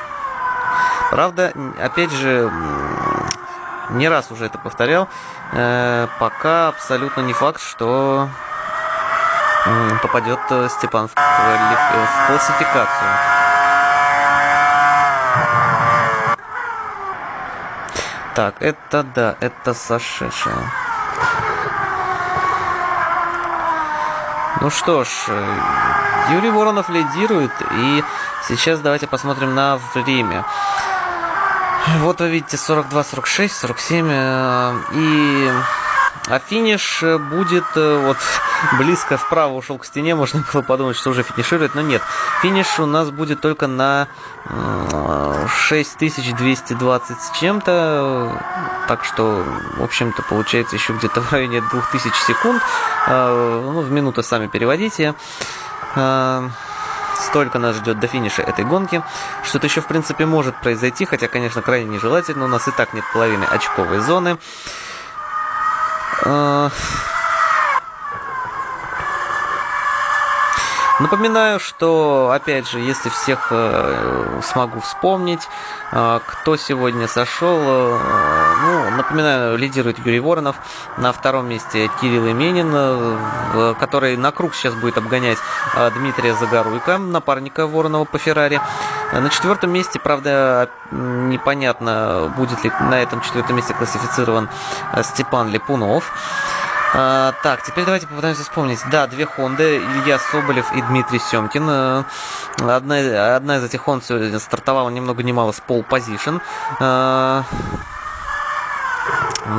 Правда, опять же, не раз уже это повторял, э, пока абсолютно не факт, что попадет э, Степан в, в классификацию. Так, это да, это сошедшая. Ну что ж, э, Юрий Воронов лидирует, и сейчас давайте посмотрим на время. Вот вы видите 42, 46, 47. И а финиш будет э, вот близко вправо ушел к стене, можно было подумать, что уже финиширует, но нет. Финиш у нас будет только на 6220 с чем-то, так что, в общем-то, получается еще где-то в районе 2000 секунд. Э, ну, в минуты сами переводите. Э, столько нас ждет до финиша этой гонки. Что-то еще, в принципе, может произойти, хотя, конечно, крайне нежелательно. У нас и так нет половины очковой зоны. Напоминаю, что, опять же, если всех э, смогу вспомнить, э, кто сегодня сошел, э, ну, напоминаю, лидирует Юрий Воронов, на втором месте Кирилл Именин, э, который на круг сейчас будет обгонять э, Дмитрия Загоруйка, напарника Воронова по Феррари. На четвертом месте, правда, непонятно, будет ли на этом четвертом месте классифицирован э, Степан Липунов. А, так, теперь давайте попытаемся вспомнить. Да, две Хонды, Илья Соболев и Дмитрий Семкин. А, одна, одна из этих Хонд сегодня стартовала ни много ни мало с пол позишн. А,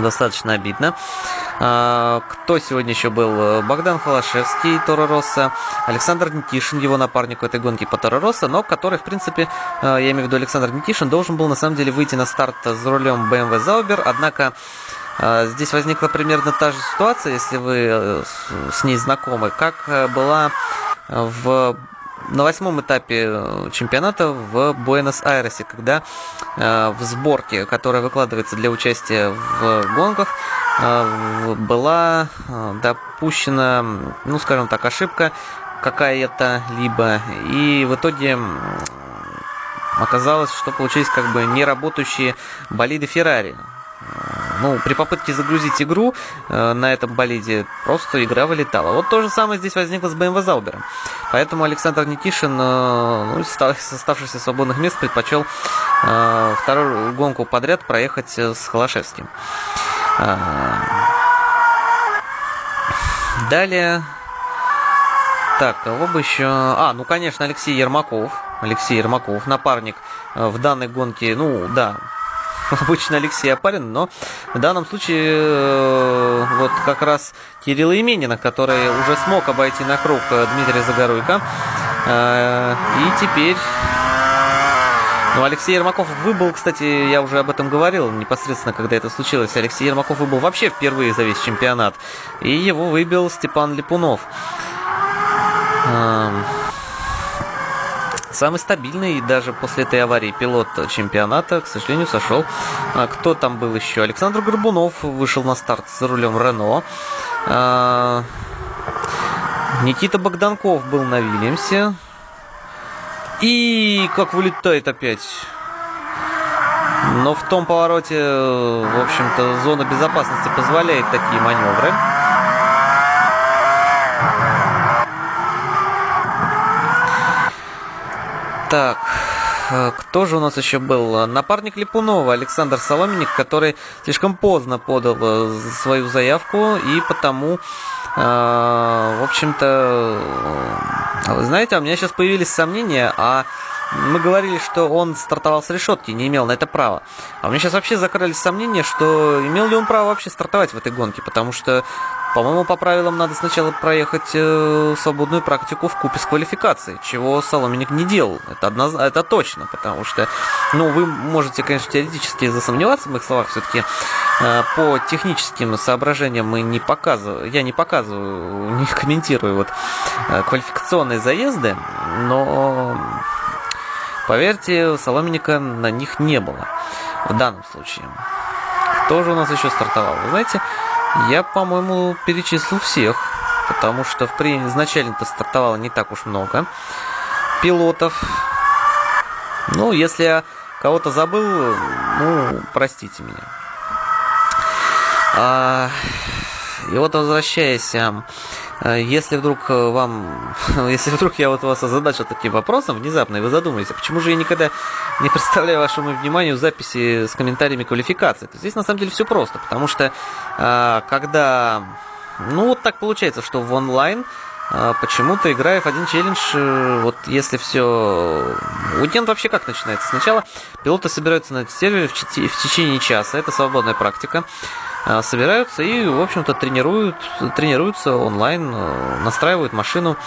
достаточно обидно. А, кто сегодня еще был? Богдан Холошевский, Торо Росса, Александр Никишин, его напарник в этой гонке по Торо Росса, но который, в принципе, я имею в виду Александр Никишин, должен был на самом деле выйти на старт с рулем BMW Zauber, однако здесь возникла примерно та же ситуация, если вы э, с ней знакомы, как э, была в на восьмом этапе э, чемпионата в Буэнос-Айресе, когда в сборке, которая выкладывается для участия в гонках, была допущена, ну, скажем так, ошибка какая-то либо, и в итоге оказалось, что получились как бы неработающие болиды Феррари ну, при попытке загрузить игру э, на этом болиде просто игра вылетала. Вот то же самое здесь возникло с BMW Заубером. Поэтому Александр Никишин, э, ну, с оставшихся свободных мест, предпочел э, вторую гонку подряд проехать э, с Холошевским. Э, далее... Так, кого бы еще... А, ну, конечно, Алексей Ермаков. Алексей Ермаков, напарник э, в данной гонке, ну, да, обычно Алексей Апарин, но в данном случае э, вот как раз Кирилл Именина, который уже смог обойти на круг э, Дмитрия Загоруйко. Э, и теперь... Ну, Алексей Ермаков выбыл, кстати, я уже об этом говорил непосредственно, когда это случилось. Алексей Ермаков выбыл вообще впервые за весь чемпионат. И его выбил Степан Липунов. Эм, Самый стабильный даже после этой аварии пилот чемпионата, к сожалению, сошел. А кто там был еще? Александр Горбунов вышел на старт с рулем Рено. А, Никита Богданков был на Вильямсе. И как вылетает опять. Но в том повороте, в общем-то, зона безопасности позволяет такие маневры. Так, э, кто же у нас еще был? Напарник Липунова, Александр Соломенник, который слишком поздно подал э, свою заявку, и потому, э, в общем-то, знаете, у меня сейчас появились сомнения, а мы говорили, что он стартовал с решетки, не имел на это права. А у меня сейчас вообще закрылись сомнения, что имел ли он право вообще стартовать в этой гонке, потому что по-моему, по правилам надо сначала проехать э, свободную практику в купе с квалификацией, чего Соломенник не делал. Это, одно, это точно, потому что, ну, вы можете, конечно, теоретически засомневаться в моих словах, все-таки э, по техническим соображениям мы не показываю, я не показываю, не комментирую вот э, квалификационные заезды, но поверьте, Соломенника на них не было в данном случае. Кто же у нас еще стартовал? Вы знаете, я, по-моему, перечислил всех, потому что в при... изначально-то стартовало не так уж много пилотов. Ну, если я кого-то забыл, ну, простите меня. А, и вот возвращаясь если вдруг э, вам, если вдруг я вот вас озадачил таким вопросом внезапно, и вы задумаетесь, а почему же я никогда не представляю вашему вниманию записи с комментариями квалификации, то здесь на самом деле все просто, потому что э, когда, ну вот так получается, что в онлайн почему-то играя в один челлендж, вот если все... Уикенд вообще как начинается? Сначала пилоты собираются на сервере в течение часа, это свободная практика. А, собираются и, в общем-то, тренируют, тренируются онлайн, э, настраивают машину.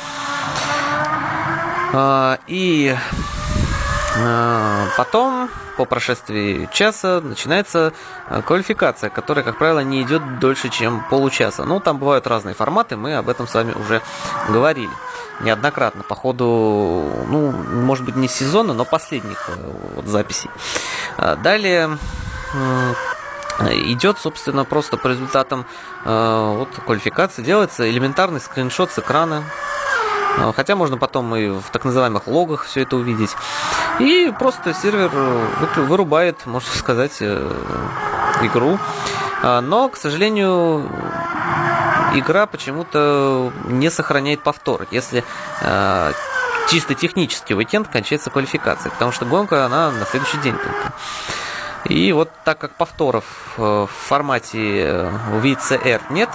А, и э, потом, по прошествии часа, начинается э, квалификация, которая, как правило, не идет дольше, чем получаса. Ну, там бывают разные форматы, мы об этом с вами уже говорили неоднократно по ходу, ну, может быть, не сезона, но последних вот, записей. А, далее идет, собственно, просто по результатам э, вот, квалификации делается элементарный скриншот с экрана. Э, хотя можно потом и в так называемых логах все это увидеть. И просто сервер вырубает, можно сказать, э, игру. Но, к сожалению, игра почему-то не сохраняет повтор. Если чисто технически уикенд кончается квалификацией, потому что гонка, она на следующий день только. И вот так как повторов э, в формате VCR э, нет,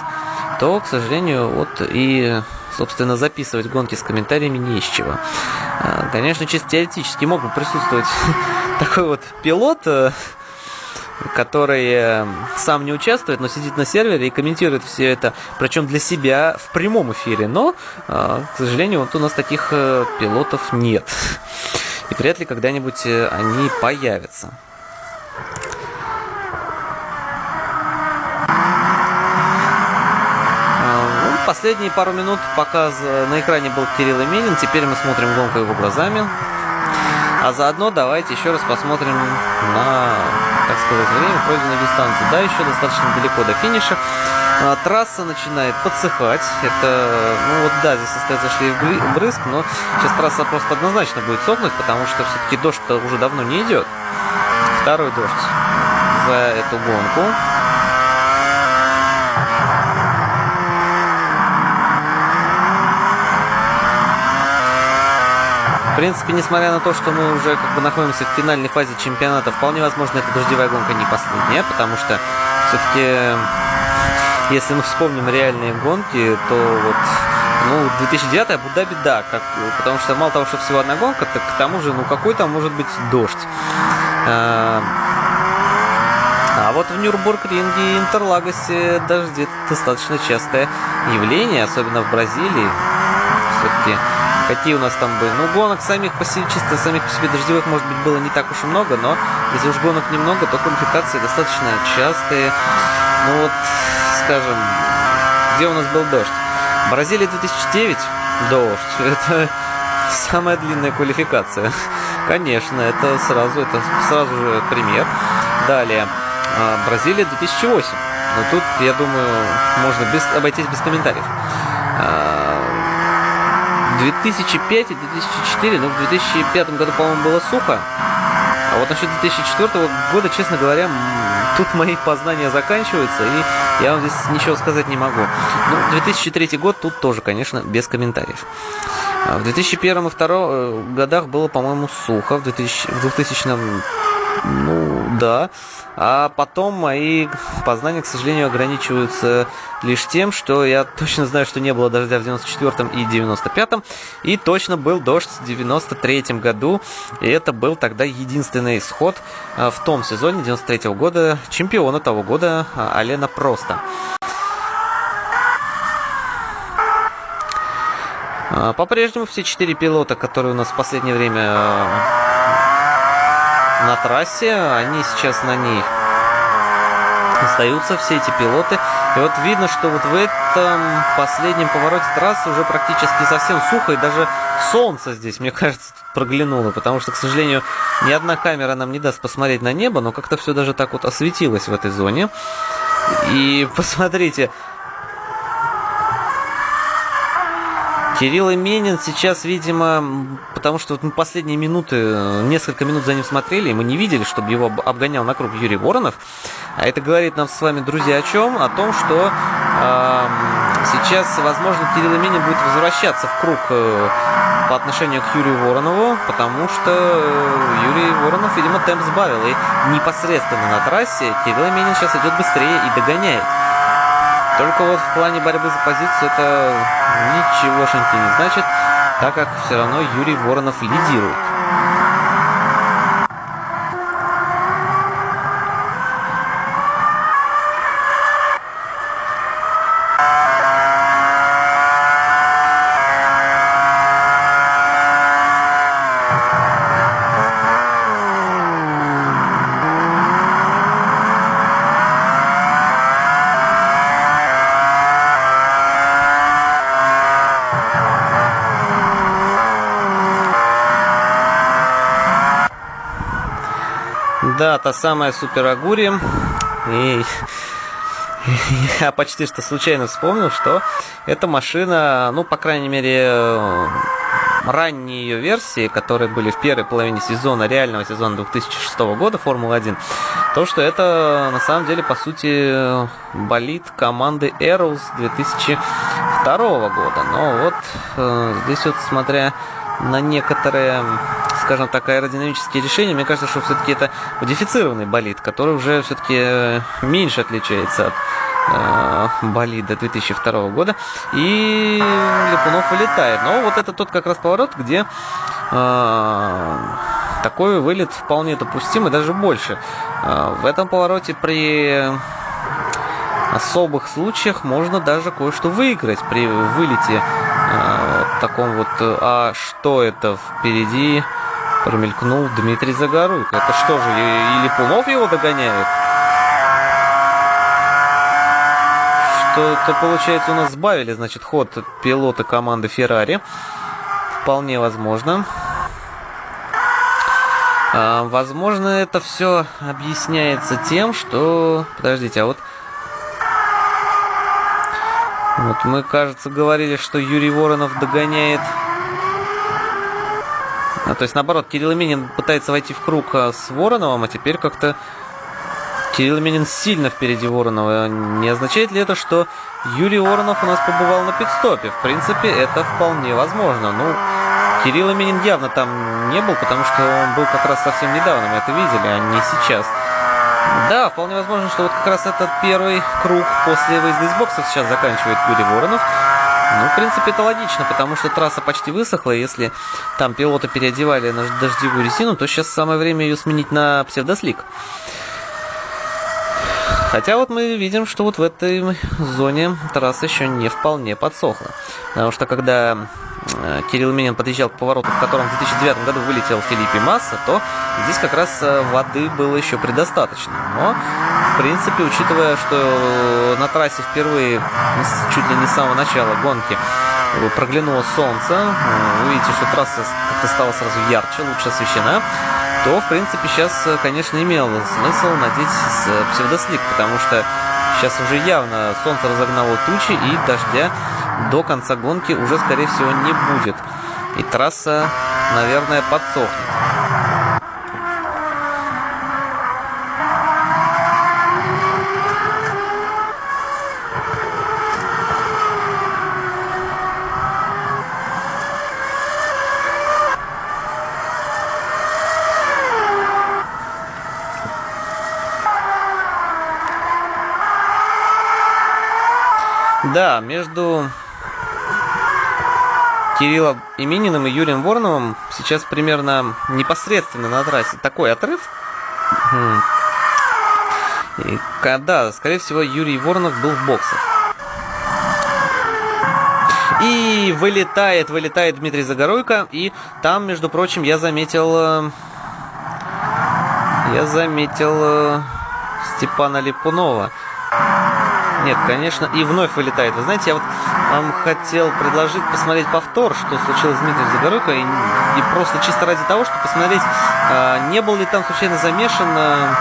то, к сожалению, вот и, собственно, записывать гонки с комментариями не из чего. Э, конечно, чисто теоретически мог бы присутствовать такой вот пилот, который сам не участвует, но сидит на сервере и комментирует все это, причем для себя в прямом эфире. Но, к сожалению, вот у нас таких пилотов нет. И вряд ли когда-нибудь они появятся. Последние пару минут показ на экране был Кирилл Именин. Теперь мы смотрим гонку его глазами. А заодно давайте еще раз посмотрим на, так сказать, время пройденной дистанции. Да, еще достаточно далеко до финиша. А, трасса начинает подсыхать. Это, ну вот да, здесь остается шлейф брызг, но сейчас трасса просто однозначно будет сохнуть, потому что все-таки дождь-то уже давно не идет. Второй дождь за эту гонку. В принципе, несмотря на то, что мы уже как бы находимся в финальной фазе чемпионата, вполне возможно, эта дождевая гонка не последняя, потому что все-таки, если мы вспомним реальные гонки, то вот ну, 2009 Абу-Даби, да, как, потому что мало того, что всего одна гонка, так к тому же, ну, какой там может быть дождь. А, а вот в Нюрнбург-ринге и Интерлагосе дожди достаточно частое явление, особенно в Бразилии. Все-таки какие у нас там были. Ну, гонок самих по себе, чисто самих по себе дождевых, может быть, было не так уж и много, но если уж гонок немного, то квалификации достаточно частые. Ну вот, скажем, где у нас был дождь? Бразилия 2009, дождь. Это самая длинная квалификация. Конечно, это сразу, это сразу же пример. Далее, а, Бразилия 2008. Но тут, я думаю, можно без, обойтись без комментариев. 2005 и 2004, ну, в 2005 году, по-моему, было сухо. А вот насчет 2004 года, честно говоря, тут мои познания заканчиваются, и я вам здесь ничего сказать не могу. Ну, 2003 год тут тоже, конечно, без комментариев. А в 2001 и 2002 э, годах было, по-моему, сухо. В, 2000, в 2000 ну, да. А потом мои познания, к сожалению, ограничиваются лишь тем, что я точно знаю, что не было дождя в 94-м и 95-м, и точно был дождь в 93-м году, и это был тогда единственный исход а, в том сезоне 93-го года чемпиона того года а, Алена Просто. А, по-прежнему все четыре пилота, которые у нас в последнее время на трассе, они сейчас на ней остаются, все эти пилоты. И вот видно, что вот в этом последнем повороте трассы уже практически совсем сухо, и даже солнце здесь, мне кажется, проглянуло, потому что, к сожалению, ни одна камера нам не даст посмотреть на небо, но как-то все даже так вот осветилось в этой зоне. И посмотрите, Кирилл Именин сейчас, видимо, потому что вот мы последние минуты, несколько минут за ним смотрели, и мы не видели, чтобы его обгонял на круг Юрий Воронов. А это говорит нам с вами, друзья, о чем? О том, что э, сейчас, возможно, Кирилл Именин будет возвращаться в круг э, по отношению к Юрию Воронову, потому что э, Юрий Воронов, видимо, темп сбавил. И непосредственно на трассе Кирилл Именин сейчас идет быстрее и догоняет. Только вот в плане борьбы за позицию это ничегошеньки не значит, так как все равно Юрий Воронов лидирует. Да, та самая Супер Агури. И я почти что случайно вспомнил, что эта машина, ну, по крайней мере, ранние ее версии, которые были в первой половине сезона, реального сезона 2006 года Формулы-1, то, что это на самом деле, по сути, болит команды Arrows 2002 года. Но вот э, здесь вот, смотря на некоторые скажем так, аэродинамические решения, мне кажется, что все-таки это модифицированный болид, который уже все-таки э, меньше отличается от э, болида 2002 года. И Липунов вылетает. Но вот это тот как раз поворот, где э, такой вылет вполне допустим и даже больше. Э, в этом повороте при особых случаях можно даже кое-что выиграть при вылете э, таком вот. А что это впереди? Промелькнул Дмитрий Загоруйко. Это что же, или Пулов его догоняет? Что-то, получается, у нас сбавили, значит, ход пилота команды Феррари. Вполне возможно. А, возможно, это все объясняется тем, что... Подождите, а вот... Вот мы, кажется, говорили, что Юрий Воронов догоняет а, то есть, наоборот, Кирилл Именин пытается войти в круг а, с Вороновым, а теперь как-то Кирилл Именин сильно впереди Воронова. Не означает ли это, что Юрий Воронов у нас побывал на пидстопе? В принципе, это вполне возможно. Ну, Кирилл Именин явно там не был, потому что он был как раз совсем недавно, мы это видели, а не сейчас. Да, вполне возможно, что вот как раз этот первый круг после выезда из боксов сейчас заканчивает Юрий Воронов. Ну, в принципе, это логично, потому что трасса почти высохла. Если там пилоты переодевали на дождевую резину, то сейчас самое время ее сменить на псевдослик. Хотя вот мы видим, что вот в этой зоне трасса еще не вполне подсохла. Потому что когда Кирилл Минин подъезжал к повороту, в котором в 2009 году вылетел Филиппе Масса, то здесь как раз э, воды было еще предостаточно. Но, в принципе, учитывая, что на трассе впервые, чуть ли не с самого начала гонки, проглянуло солнце, видите, что трасса как-то стала сразу ярче, лучше освещена, то, в принципе, сейчас, конечно, имело смысл надеть псевдослик, потому что сейчас уже явно солнце разогнало тучи, и дождя до конца гонки уже, скорее всего, не будет. И трасса, наверное, подсохнет. Да, между Кириллом Имениным и Юрием Вороновым сейчас примерно непосредственно на трассе такой отрыв. И, да, скорее всего, Юрий Воронов был в боксах. И вылетает, вылетает Дмитрий Загоройко. И там, между прочим, я заметил... Э, я заметил э, Степана Липунова. Нет, конечно, и вновь вылетает. Вы знаете, я вот вам хотел предложить посмотреть повтор, что случилось с Дмитрием Загоройко, и, и просто чисто ради того, чтобы посмотреть, э, не был ли там случайно замешан э,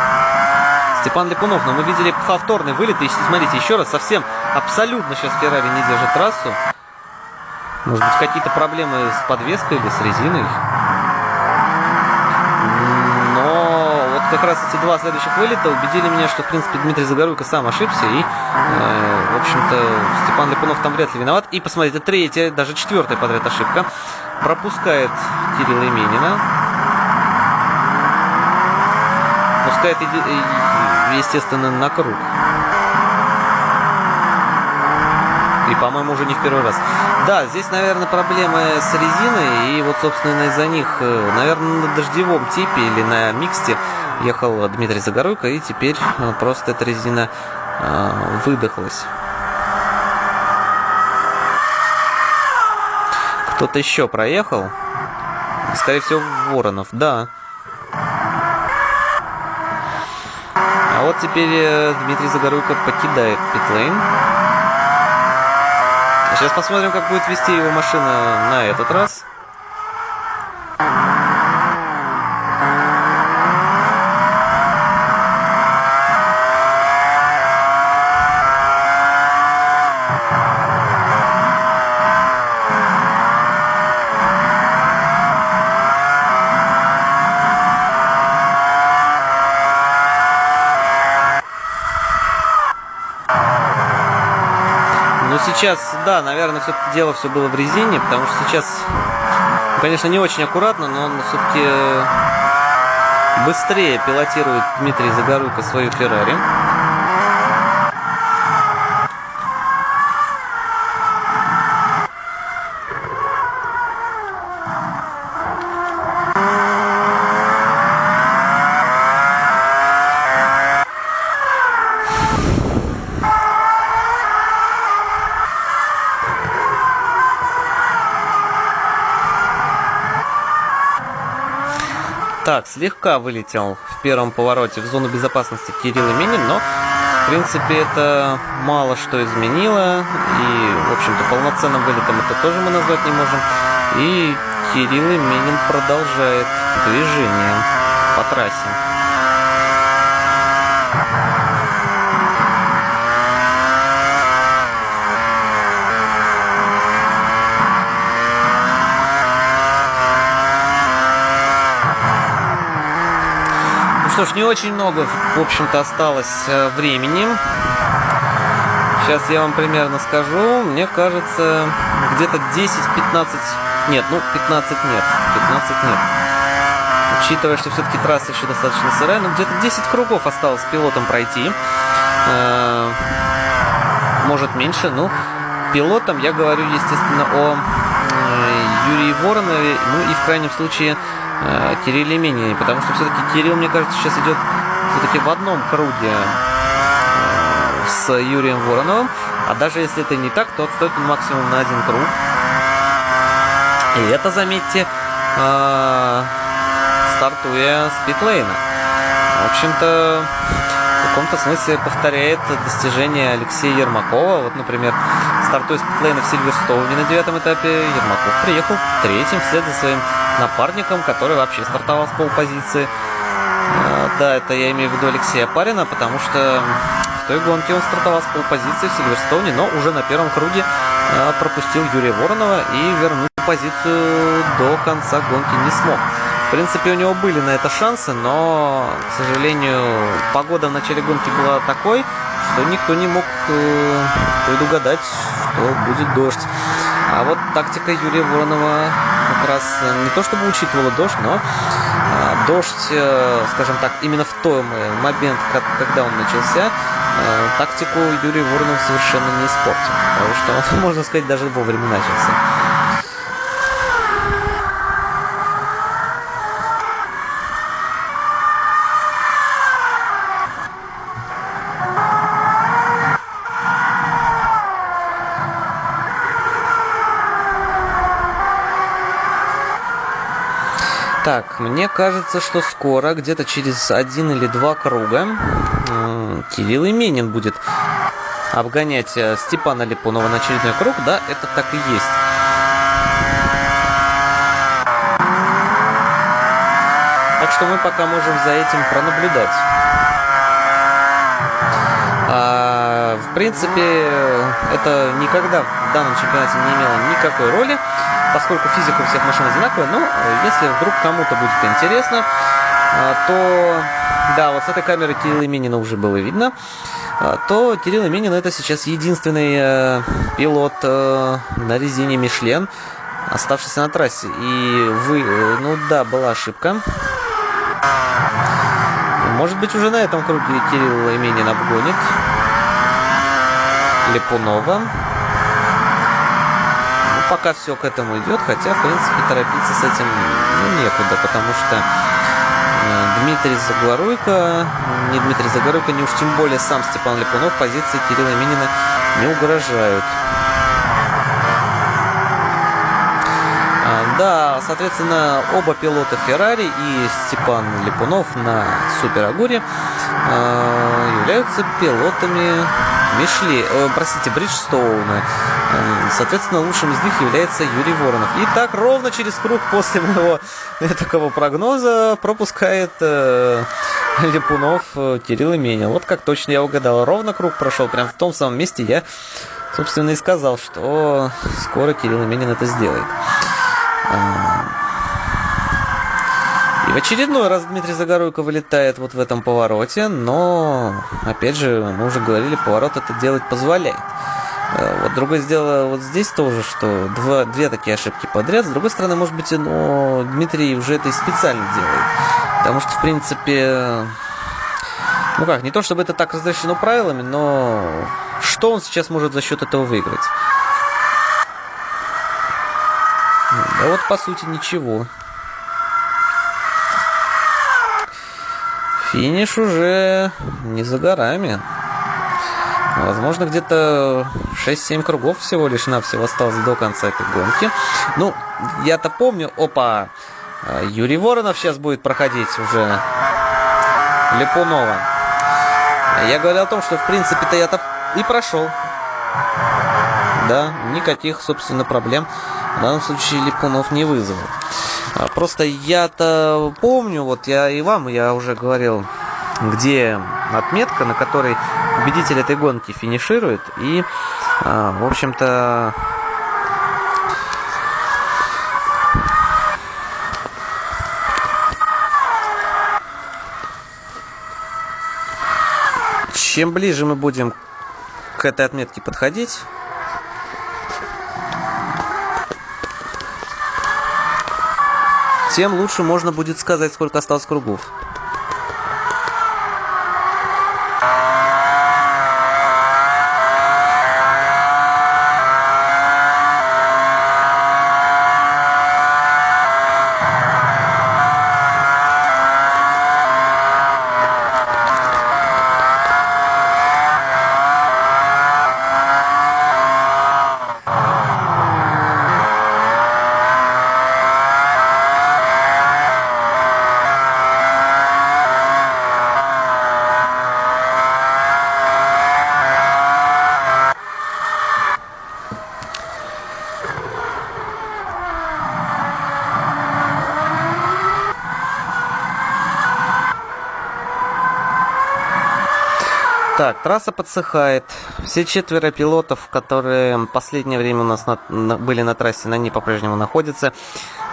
Степан Липунов. Но мы видели повторный вылет, и смотрите, еще раз, совсем абсолютно сейчас Феррари не держит трассу. Может быть, какие-то проблемы с подвеской или с резиной. Как раз эти два следующих вылета убедили меня, что, в принципе, Дмитрий Загоруйко сам ошибся. И, э, в общем-то, Степан Липунов там вряд ли виноват. И, посмотрите, третья, даже четвертая подряд ошибка. Пропускает Кирилла Именина. Пускает, естественно, на круг. И, по-моему, уже не в первый раз. Да, здесь, наверное, проблемы с резиной. И вот, собственно, из-за них, э, наверное, на дождевом типе или на миксте ехал Дмитрий Загоруйко, и теперь э, просто эта резина э, выдохлась. Кто-то еще проехал. Скорее всего, Воронов, да. А вот теперь э, Дмитрий Загоруйко покидает питлейн. Сейчас посмотрим, как будет вести его машина на этот раз. Сейчас, да, наверное, все-таки дело все было в резине, потому что сейчас, конечно, не очень аккуратно, но он все-таки быстрее пилотирует Дмитрий Загоруйко свою Феррари. Так, слегка вылетел в первом повороте в зону безопасности Кирилл Именин, но, в принципе, это мало что изменило. И, в общем-то, полноценным вылетом это тоже мы назвать не можем. И Кирилл Именин продолжает движение по трассе. Что ж, не очень много, в общем-то, осталось э, времени. Сейчас я вам примерно скажу. Мне кажется, где-то 10-15 Нет, ну 15 нет. 15 нет. Учитывая, что все-таки трасса еще достаточно сырая, ну где-то 10 кругов осталось пилотом пройти. Э, может меньше, ну пилотом я говорю, естественно, о э, Юрии Воронове, ну и в крайнем случае э, Кирилле Менине, потому что все-таки Кирилл, мне кажется, сейчас идет все-таки в одном круге с Юрием Вороновым, а даже если это не так, то отстает он максимум на один круг. И это, заметьте, стартуя с питлейна. В общем-то, в каком-то смысле повторяет достижение Алексея Ермакова. Вот, например, стартуя с питлейна в Сильверстоуне на девятом этапе, Ермаков приехал третьим вслед за своим напарником, который вообще стартовал с полпозиции. А, да, это я имею в виду Алексея Парина, потому что в той гонке он стартовал с полпозиции в Сильверстоуне, но уже на первом круге а, пропустил Юрия Воронова и вернуть позицию до конца гонки не смог принципе, у него были на это шансы, но, к сожалению, погода в начале гонки была такой, что никто не мог э, предугадать, что будет дождь. А вот тактика Юрия Воронова как раз не то чтобы учитывала дождь, но э, дождь, э, скажем так, именно в тот момент, когда он начался, э, тактику Юрия Воронова совершенно не испортил. Потому что он, можно сказать, даже вовремя начался. Так, мне кажется, что скоро, где-то через один или два круга, Кирилл Именин будет обгонять э, Степана Липунова на очередной круг. Да, это так и есть. Так что мы пока можем за этим пронаблюдать. А, в принципе, это никогда в данном чемпионате не имело никакой роли поскольку физика у всех машин одинаковая, но э, если вдруг кому-то будет интересно, э, то да, вот с этой камеры Кирилла Именина уже было видно, э, то Кирилл Именин это сейчас единственный пилот на резине Мишлен, оставшийся на трассе. И вы, ну да, была ошибка. Может быть, уже на этом круге Кирилл Именин обгонит Липунова пока все к этому идет, хотя, в принципе, торопиться с этим ну, некуда, потому что э, Дмитрий Загоруйко, не Дмитрий Загоруйко, не уж тем более сам Степан Липунов позиции Кирилла Минина не угрожают. А, да, соответственно, оба пилота Феррари и Степан Липунов на Супер Агуре э, являются пилотами Мишли, э, простите, Бриджстоуна. Э, соответственно, лучшим из них является Юрий Воронов. И так ровно через круг после моего такого прогноза пропускает э, Липунов э, Кирилл Именин. Вот как точно я угадал. Ровно круг прошел, прям в том самом месте я, собственно, и сказал, что скоро Кирилл Именин это сделает. В очередной раз Дмитрий Загоруйко вылетает вот в этом повороте, но, опять же, мы уже говорили, поворот это делать позволяет. Э, вот другое дело вот здесь тоже, что два, две такие ошибки подряд. С другой стороны, может быть, но Дмитрий уже это и специально делает. Потому что, в принципе, ну как, не то чтобы это так разрешено правилами, но что он сейчас может за счет этого выиграть? Да вот, по сути, ничего. Финиш уже не за горами. Возможно, где-то 6-7 кругов всего лишь навсего осталось до конца этой гонки. Ну, я-то помню, опа, Юрий Воронов сейчас будет проходить уже Липунова. Я говорил о том, что в принципе-то я-то и прошел. Да, никаких, собственно, проблем в данном случае Липунов не вызвал. А, просто я-то помню, вот я и вам, я уже говорил, где отметка, на которой победитель этой гонки финиширует. И, а, в общем-то, чем ближе мы будем к этой отметке подходить, тем лучше можно будет сказать, сколько осталось кругов. Так, трасса подсыхает. Все четверо пилотов, которые последнее время у нас на, на, были на трассе, на ней по-прежнему находятся.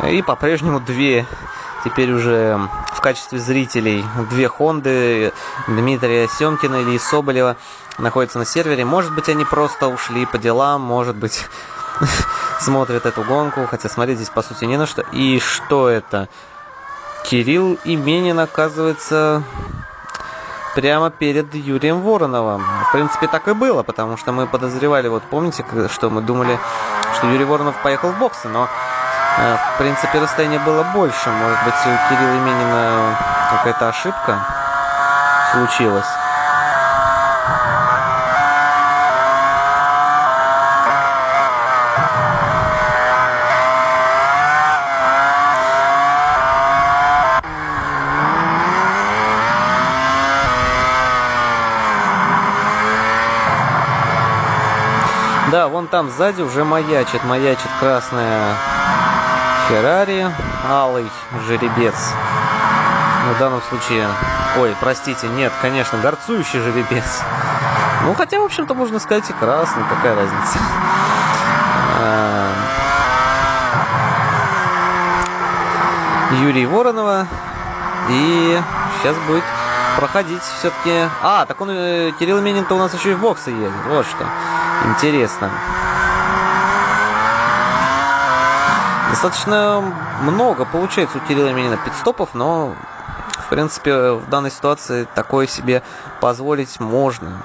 И по-прежнему две теперь уже в качестве зрителей две Хонды Дмитрия Семкина или Соболева находятся на сервере. Может быть, они просто ушли по делам, может быть, смотрят эту гонку, хотя смотреть здесь по сути не на что. И что это? Кирилл Именин, оказывается, прямо перед Юрием Вороновым. В принципе, так и было, потому что мы подозревали, вот помните, что мы думали, что Юрий Воронов поехал в боксы, но э, в принципе расстояние было больше. Может быть, у Кирилла Именина какая-то ошибка случилась. Там сзади уже маячит, маячит красная Феррари, алый жеребец. В данном случае, ой, простите, нет, конечно, горцующий жеребец. Ну, хотя, в общем-то, можно сказать и красный, какая разница. А, Юрий Воронова. И сейчас будет проходить все-таки... А, так он, э, Кирилл Минин-то у нас еще и в боксы едет. Вот что. Интересно. Достаточно много получается у Кирилла Минина пидстопов, но в принципе в данной ситуации такое себе позволить можно.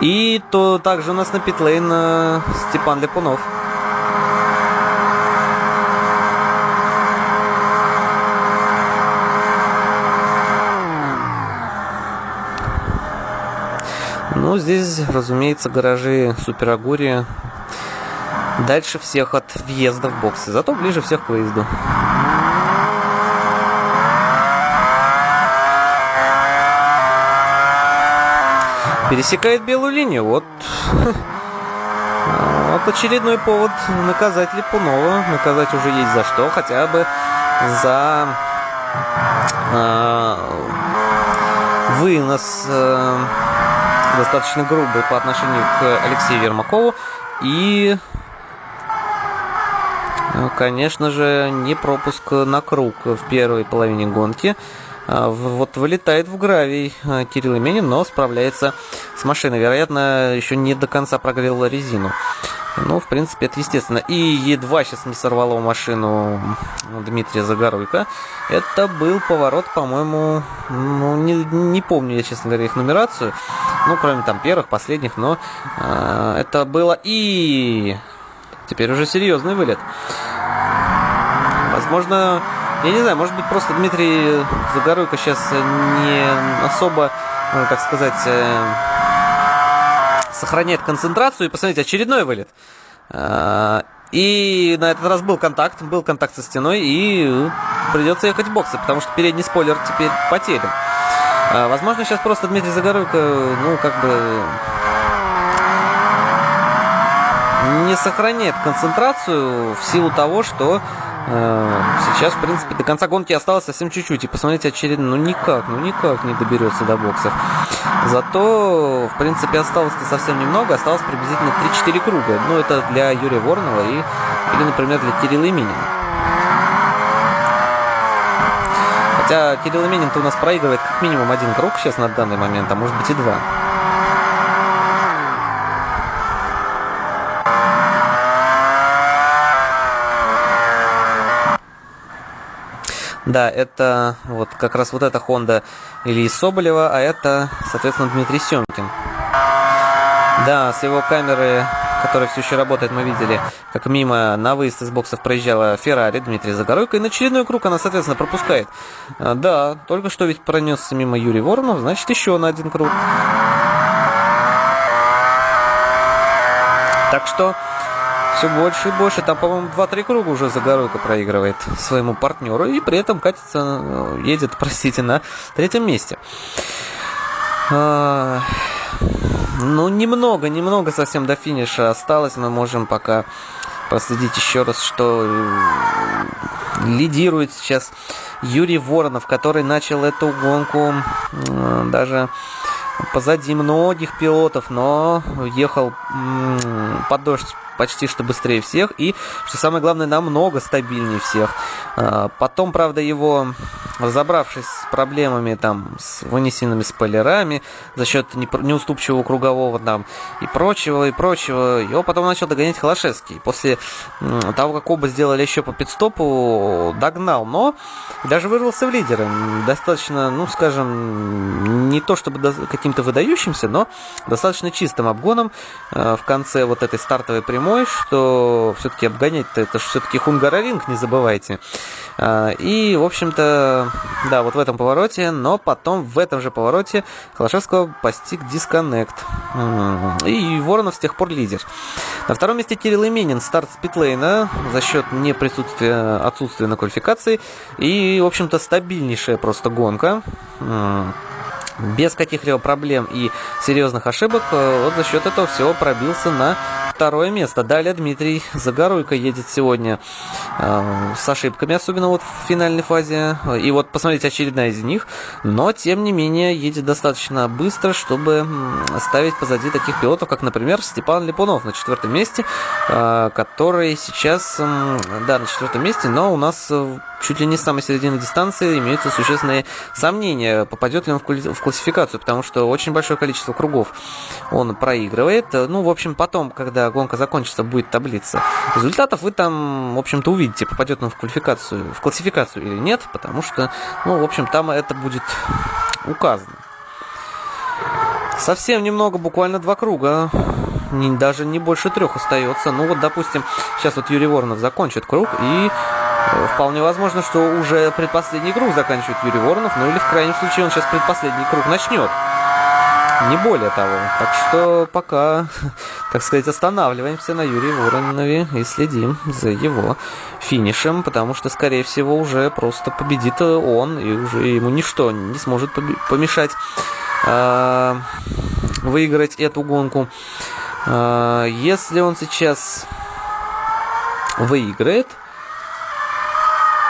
И то также у нас на питлейн э, Степан Лепунов. Ну, здесь, разумеется, гаражи Супер Агури дальше всех от въезда в боксы, зато ближе всех к выезду. Пересекает белую линию. Вот, вот очередной повод наказать Липунова. Наказать уже есть за что. Хотя бы за э, вынос э, достаточно грубый по отношению к Алексею Ермакову. И, конечно же, не пропуск на круг в первой половине гонки. А, вот вылетает в гравий а, Кирилл Именин, но справляется с машиной. Вероятно, еще не до конца прогрел резину. Ну, в принципе, это естественно. И едва сейчас не сорвало машину Дмитрия Загоруйка. Это был поворот, по-моему, ну, не, не помню я, честно говоря, их нумерацию. Ну, кроме там первых, последних, но э, это было и... Теперь уже серьезный вылет. Возможно, я не знаю, может быть, просто Дмитрий Загоруйко сейчас не особо, ну, как сказать, э, сохраняет концентрацию. И посмотрите, очередной вылет. А, и на этот раз был контакт, был контакт со стеной, и придется ехать в боксы, потому что передний спойлер теперь потерян. А, возможно, сейчас просто Дмитрий Загоруйко, ну, как бы не сохраняет концентрацию в силу того, что Э, сейчас, в принципе, до конца гонки осталось совсем чуть-чуть. И посмотрите, очередно, ну никак, ну никак не доберется до боксов. Зато, в принципе, осталось-то совсем немного. Осталось приблизительно 3-4 круга. Ну, это для Юрия Воронова и, или, например, для Кирилла Именина. Хотя Кирилл Именин-то у нас проигрывает как минимум один круг сейчас на данный момент, а может быть и два. Да, это вот как раз вот эта Honda Ильи Соболева, а это, соответственно, Дмитрий Семкин. Да, с его камеры, которая все еще работает, мы видели, как мимо на выезд из боксов проезжала Феррари Дмитрий Загоройко, и на очередной круг она, соответственно, пропускает. А, да, только что ведь пронесся мимо Юрий Воронов, значит, еще на один круг. Так что все больше и больше. Там, по-моему, 2-3 круга уже Загоройко проигрывает своему партнеру. И при этом катится, э, едет, простите, на третьем месте. Ну, немного, немного совсем до финиша осталось. Мы можем пока проследить еще раз, что э, лидирует сейчас Юрий Воронов, который начал эту гонку даже позади многих пилотов, но ехал под дождь почти что быстрее всех и, что самое главное, намного стабильнее всех. А, потом, правда, его, разобравшись с проблемами там, с вынесенными спойлерами за счет неуступчивого кругового там и прочего, и прочего, его потом начал догонять Холошевский. После того, как оба сделали еще по пидстопу, догнал, но даже вырвался в лидеры. Достаточно, ну, скажем, не то чтобы каким-то выдающимся, но достаточно чистым обгоном а, в конце вот этой стартовой прямой прямой, что все-таки обгонять-то это все-таки Хунгараринг, не забывайте. А, и, в общем-то, да, вот в этом повороте, но потом в этом же повороте Холошевского постиг дисконнект. И Воронов с тех пор лидер. На втором месте Кирилл Именин, старт спитлейна за счет неприсутствия, отсутствия на квалификации. И, в общем-то, стабильнейшая просто гонка без каких-либо проблем и серьезных ошибок, э, вот за счет этого всего пробился на второе место. Далее Дмитрий Загоруйко едет сегодня э, с ошибками, особенно вот в финальной фазе. И вот посмотрите, очередная из них. Но, тем не менее, едет достаточно быстро, чтобы ставить позади таких пилотов, как, например, Степан Липунов на четвертом месте, э, который сейчас, э, да, на четвертом месте, но у нас э, чуть ли не с самой середины дистанции имеются существенные сомнения, попадет ли он в классификацию, потому что очень большое количество кругов он проигрывает. Ну, в общем, потом, когда гонка закончится, будет таблица результатов, вы там, в общем-то, увидите, попадет он в квалификацию, в классификацию или нет, потому что, ну, в общем, там это будет указано. Совсем немного, буквально два круга. Не, даже не больше трех остается. Ну вот, допустим, сейчас вот Юрий Воронов закончит круг, и э, вполне возможно, что уже предпоследний круг заканчивает Юрий Воронов, ну или в крайнем случае он сейчас предпоследний круг начнет. Не более того. Так что пока, так сказать, останавливаемся на Юрии Воронове и следим за его финишем, потому что, скорее всего, уже просто победит он, и уже ему ничто не сможет помешать э, выиграть эту гонку. Э, если он сейчас выиграет,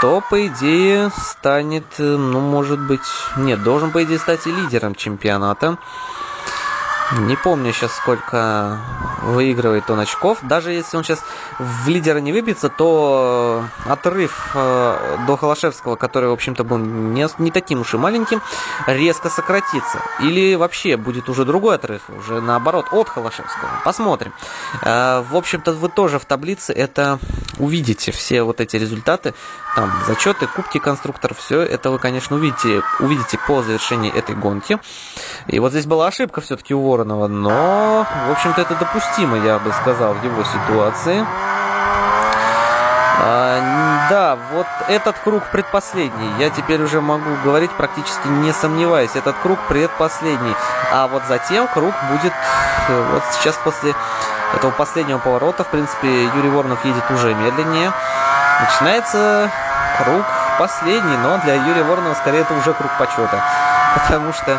то, по идее, станет, ну, может быть, нет, должен, по идее, стать и лидером чемпионата. Не помню сейчас, сколько выигрывает он очков. Даже если он сейчас в лидера не выбьется, то отрыв э, до Холошевского, который, в общем-то, был не, не таким уж и маленьким, резко сократится. Или вообще будет уже другой отрыв, уже наоборот, от Холошевского. Посмотрим. Э, в общем-то, вы тоже в таблице это увидите, все вот эти результаты. Там зачеты, кубки конструкторов, все это вы, конечно, увидите, увидите по завершении этой гонки. И вот здесь была ошибка все-таки у Воронова, но, в общем-то, это допустимо, я бы сказал, в его ситуации. А, да, вот этот круг предпоследний. Я теперь уже могу говорить практически не сомневаясь. Этот круг предпоследний. А вот затем круг будет э, вот сейчас после этого последнего поворота. В принципе, Юрий Воронов едет уже медленнее. Начинается круг последний, но для Юрия Воронова скорее это уже круг почета. Потому что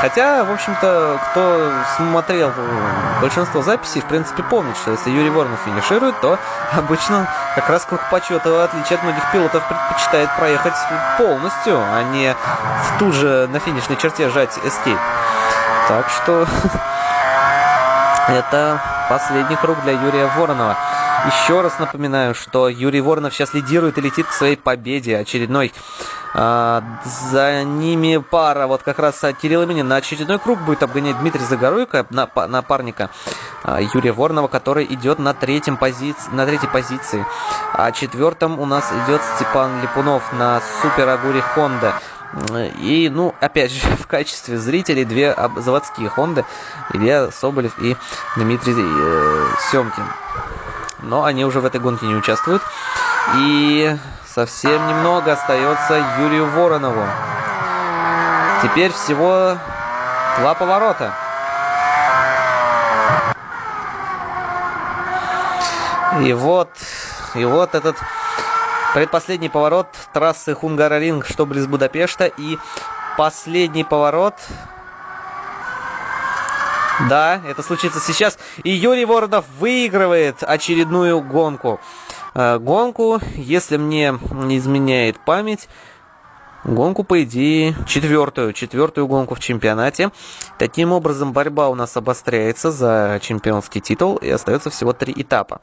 Хотя, в общем-то, кто смотрел большинство записей, в принципе, помнит, что если Юрий Воронов финиширует, то обычно как раз круг почета, в отличие от многих пилотов, предпочитает проехать полностью, а не в ту же на финишной черте жать escape. Так что это последний круг для Юрия Воронова. Еще раз напоминаю, что Юрий Воронов сейчас лидирует и летит к своей победе. Очередной За ними пара, вот как раз Кирилл Минин на очередной круг будет обгонять Дмитрий Загоруйко, напарника Юрия Воронова, который идет на, третьем позиции, на третьей позиции. А четвертым у нас идет Степан Липунов на Супер Агуре Хонда. И, ну, опять же, в качестве зрителей две заводские Хонды, Илья Соболев и Дмитрий э, Семкин. Но они уже в этой гонке не участвуют. И совсем немного остается Юрию Воронову. Теперь всего два поворота. И вот, и вот этот Предпоследний поворот трассы Хунгараринг, что близ Будапешта. И последний поворот да, это случится сейчас. И Юрий Воронов выигрывает очередную гонку. Э, гонку, если мне не изменяет память, гонку, по идее, четвертую, четвертую гонку в чемпионате. Таким образом, борьба у нас обостряется за чемпионский титул, и остается всего три этапа.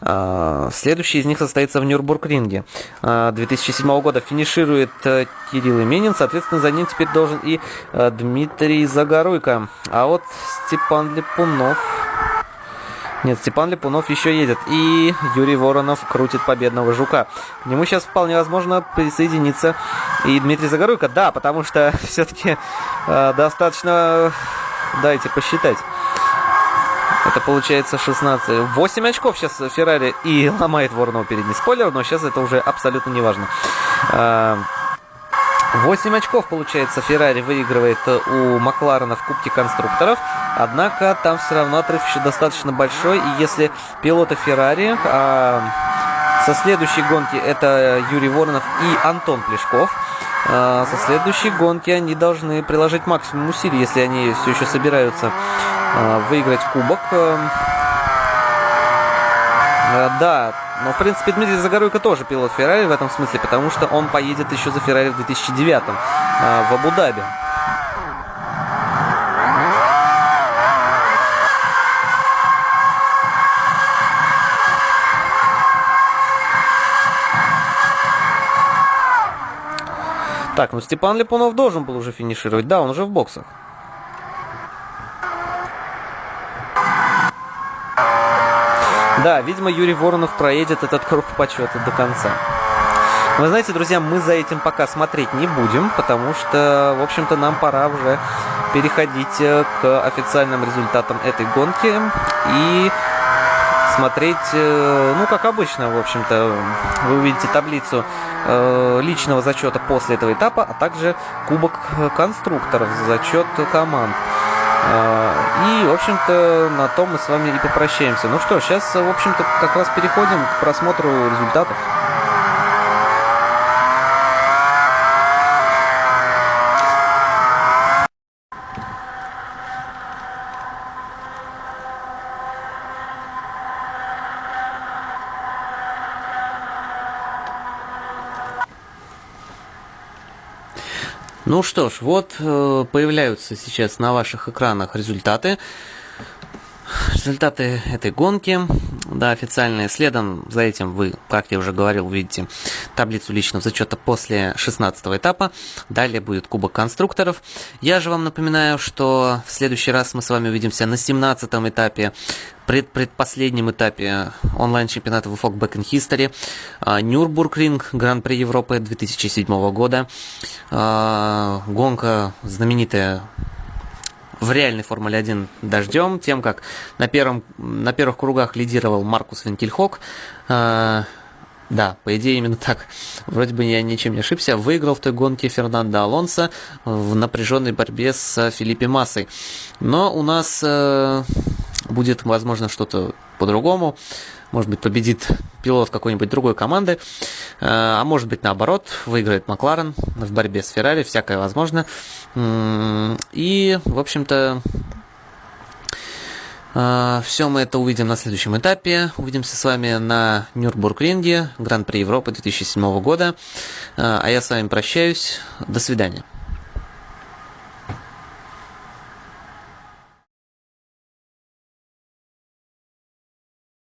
А, следующий из них состоится в Нюрбург-ринге 2007 а, года. Финиширует э, Кирилл Именин, соответственно, за ним теперь должен и э, Дмитрий Загоруйко. А вот Степан Липунов... Нет, Степан Липунов еще едет. И Юрий Воронов крутит победного жука. К нему сейчас вполне возможно присоединиться и Дмитрий Загоруйко. Да, потому что все-таки э, достаточно... Дайте посчитать. Это получается 16. 8 очков сейчас Феррари и ломает Воронова передний спойлер, но сейчас это уже абсолютно не важно. 8 а, очков, получается, Феррари выигрывает у Макларена в Кубке конструкторов. Однако там все равно отрыв еще достаточно большой. И если пилоты Феррари а, со следующей гонки это Юрий Воронов и Антон Плешков. А, со следующей гонки они должны приложить максимум усилий, если они все еще собираются выиграть кубок. Эм, э, да, но в принципе Дмитрий Загоруйко тоже пилот Феррари в этом смысле, потому что он поедет еще за Феррари в 2009 э, в Абу-Даби. Так, ну Степан Липунов должен был уже финишировать. Да, он уже в боксах. Да, видимо, Юрий Воронов проедет этот круг почета до конца. Вы знаете, друзья, мы за этим пока смотреть не будем, потому что, в общем-то, нам пора уже переходить э, к официальным результатам этой гонки и смотреть, э, ну, как обычно, в общем-то, вы увидите таблицу э, личного зачета после этого этапа, а также кубок конструкторов за зачет команд. А, и, в общем-то, на том мы с вами и попрощаемся. Ну что, сейчас, в общем-то, как раз переходим к просмотру результатов. Ну что ж, вот э, появляются сейчас на ваших экранах результаты. Результаты этой гонки, да, официальные. Следом за этим вы, как я уже говорил, увидите таблицу личного зачета после 16 этапа. Далее будет Кубок конструкторов. Я же вам напоминаю, что в следующий раз мы с вами увидимся на 17 этапе пред предпоследнем этапе онлайн-чемпионата VFOG Back History, а, Нюрбургринг, Гран-при Европы 2007 года, а, гонка знаменитая в реальной Формуле 1 дождем, тем как на, первом, на первых кругах лидировал Маркус Винкельхок, а, да, по идее именно так. Вроде бы я ничем не ошибся. Выиграл в той гонке Фернандо Алонсо в напряженной борьбе с Филиппе Массой. Но у нас э, будет, возможно, что-то по-другому. Может быть, победит пилот какой-нибудь другой команды. Э, а может быть, наоборот, выиграет Макларен в борьбе с Феррари. Всякое возможно. И, в общем-то, э, все мы это увидим на следующем этапе. Увидимся с вами на Нюрбургринге, Гран-при Европы 2007 года. Э, а я с вами прощаюсь. До свидания.